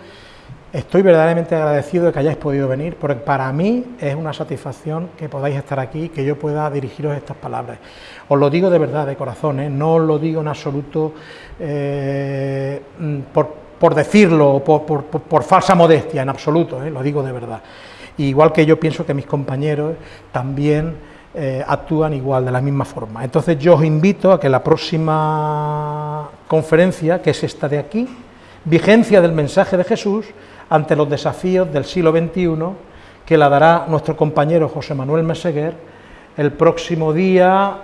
estoy verdaderamente agradecido de que hayáis podido venir, porque para mí es una satisfacción que podáis estar aquí, que yo pueda dirigiros estas palabras. Os lo digo de verdad, de corazón, ¿eh? no os lo digo en absoluto eh, por, decirlo, por, por, falsa modestia, en absoluto, ¿eh? lo digo de verdad. Igual que yo pienso que mis compañeros también eh, actúan igual, de la misma forma. Entonces yo os invito a que la próxima conferencia, que es esta de aquí, vigencia del mensaje de Jesús ante los desafíos del siglo XXI, que la dará nuestro compañero José Manuel Meseguer el próximo día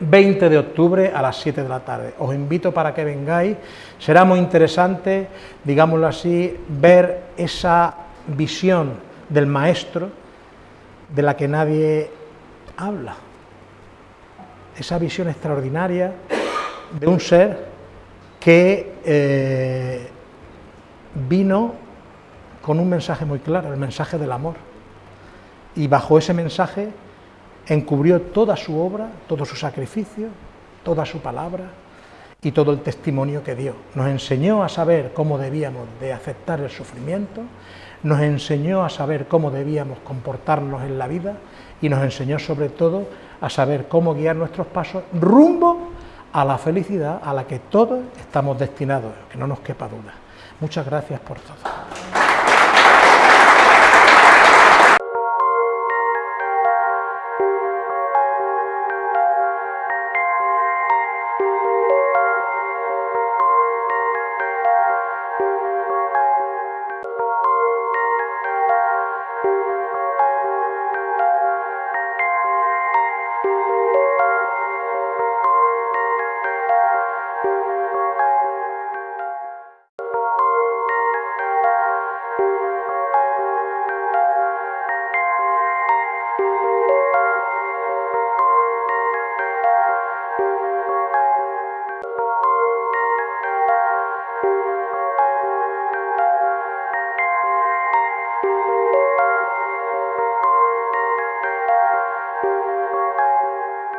20 de octubre a las 7 de la tarde. Os invito para que vengáis, será muy interesante, digámoslo así, ver esa visión del Maestro de la que nadie habla. Esa visión extraordinaria de un ser que eh, vino con un mensaje muy claro, el mensaje del amor. Y bajo ese mensaje encubrió toda su obra, todo su sacrificio, toda su palabra y todo el testimonio que dio. Nos enseñó a saber cómo debíamos de aceptar el sufrimiento, nos enseñó a saber cómo debíamos comportarnos en la vida y nos enseñó sobre todo a saber cómo guiar nuestros pasos rumbo a la felicidad a la que todos estamos destinados, que no nos quepa duda. Muchas gracias por todo.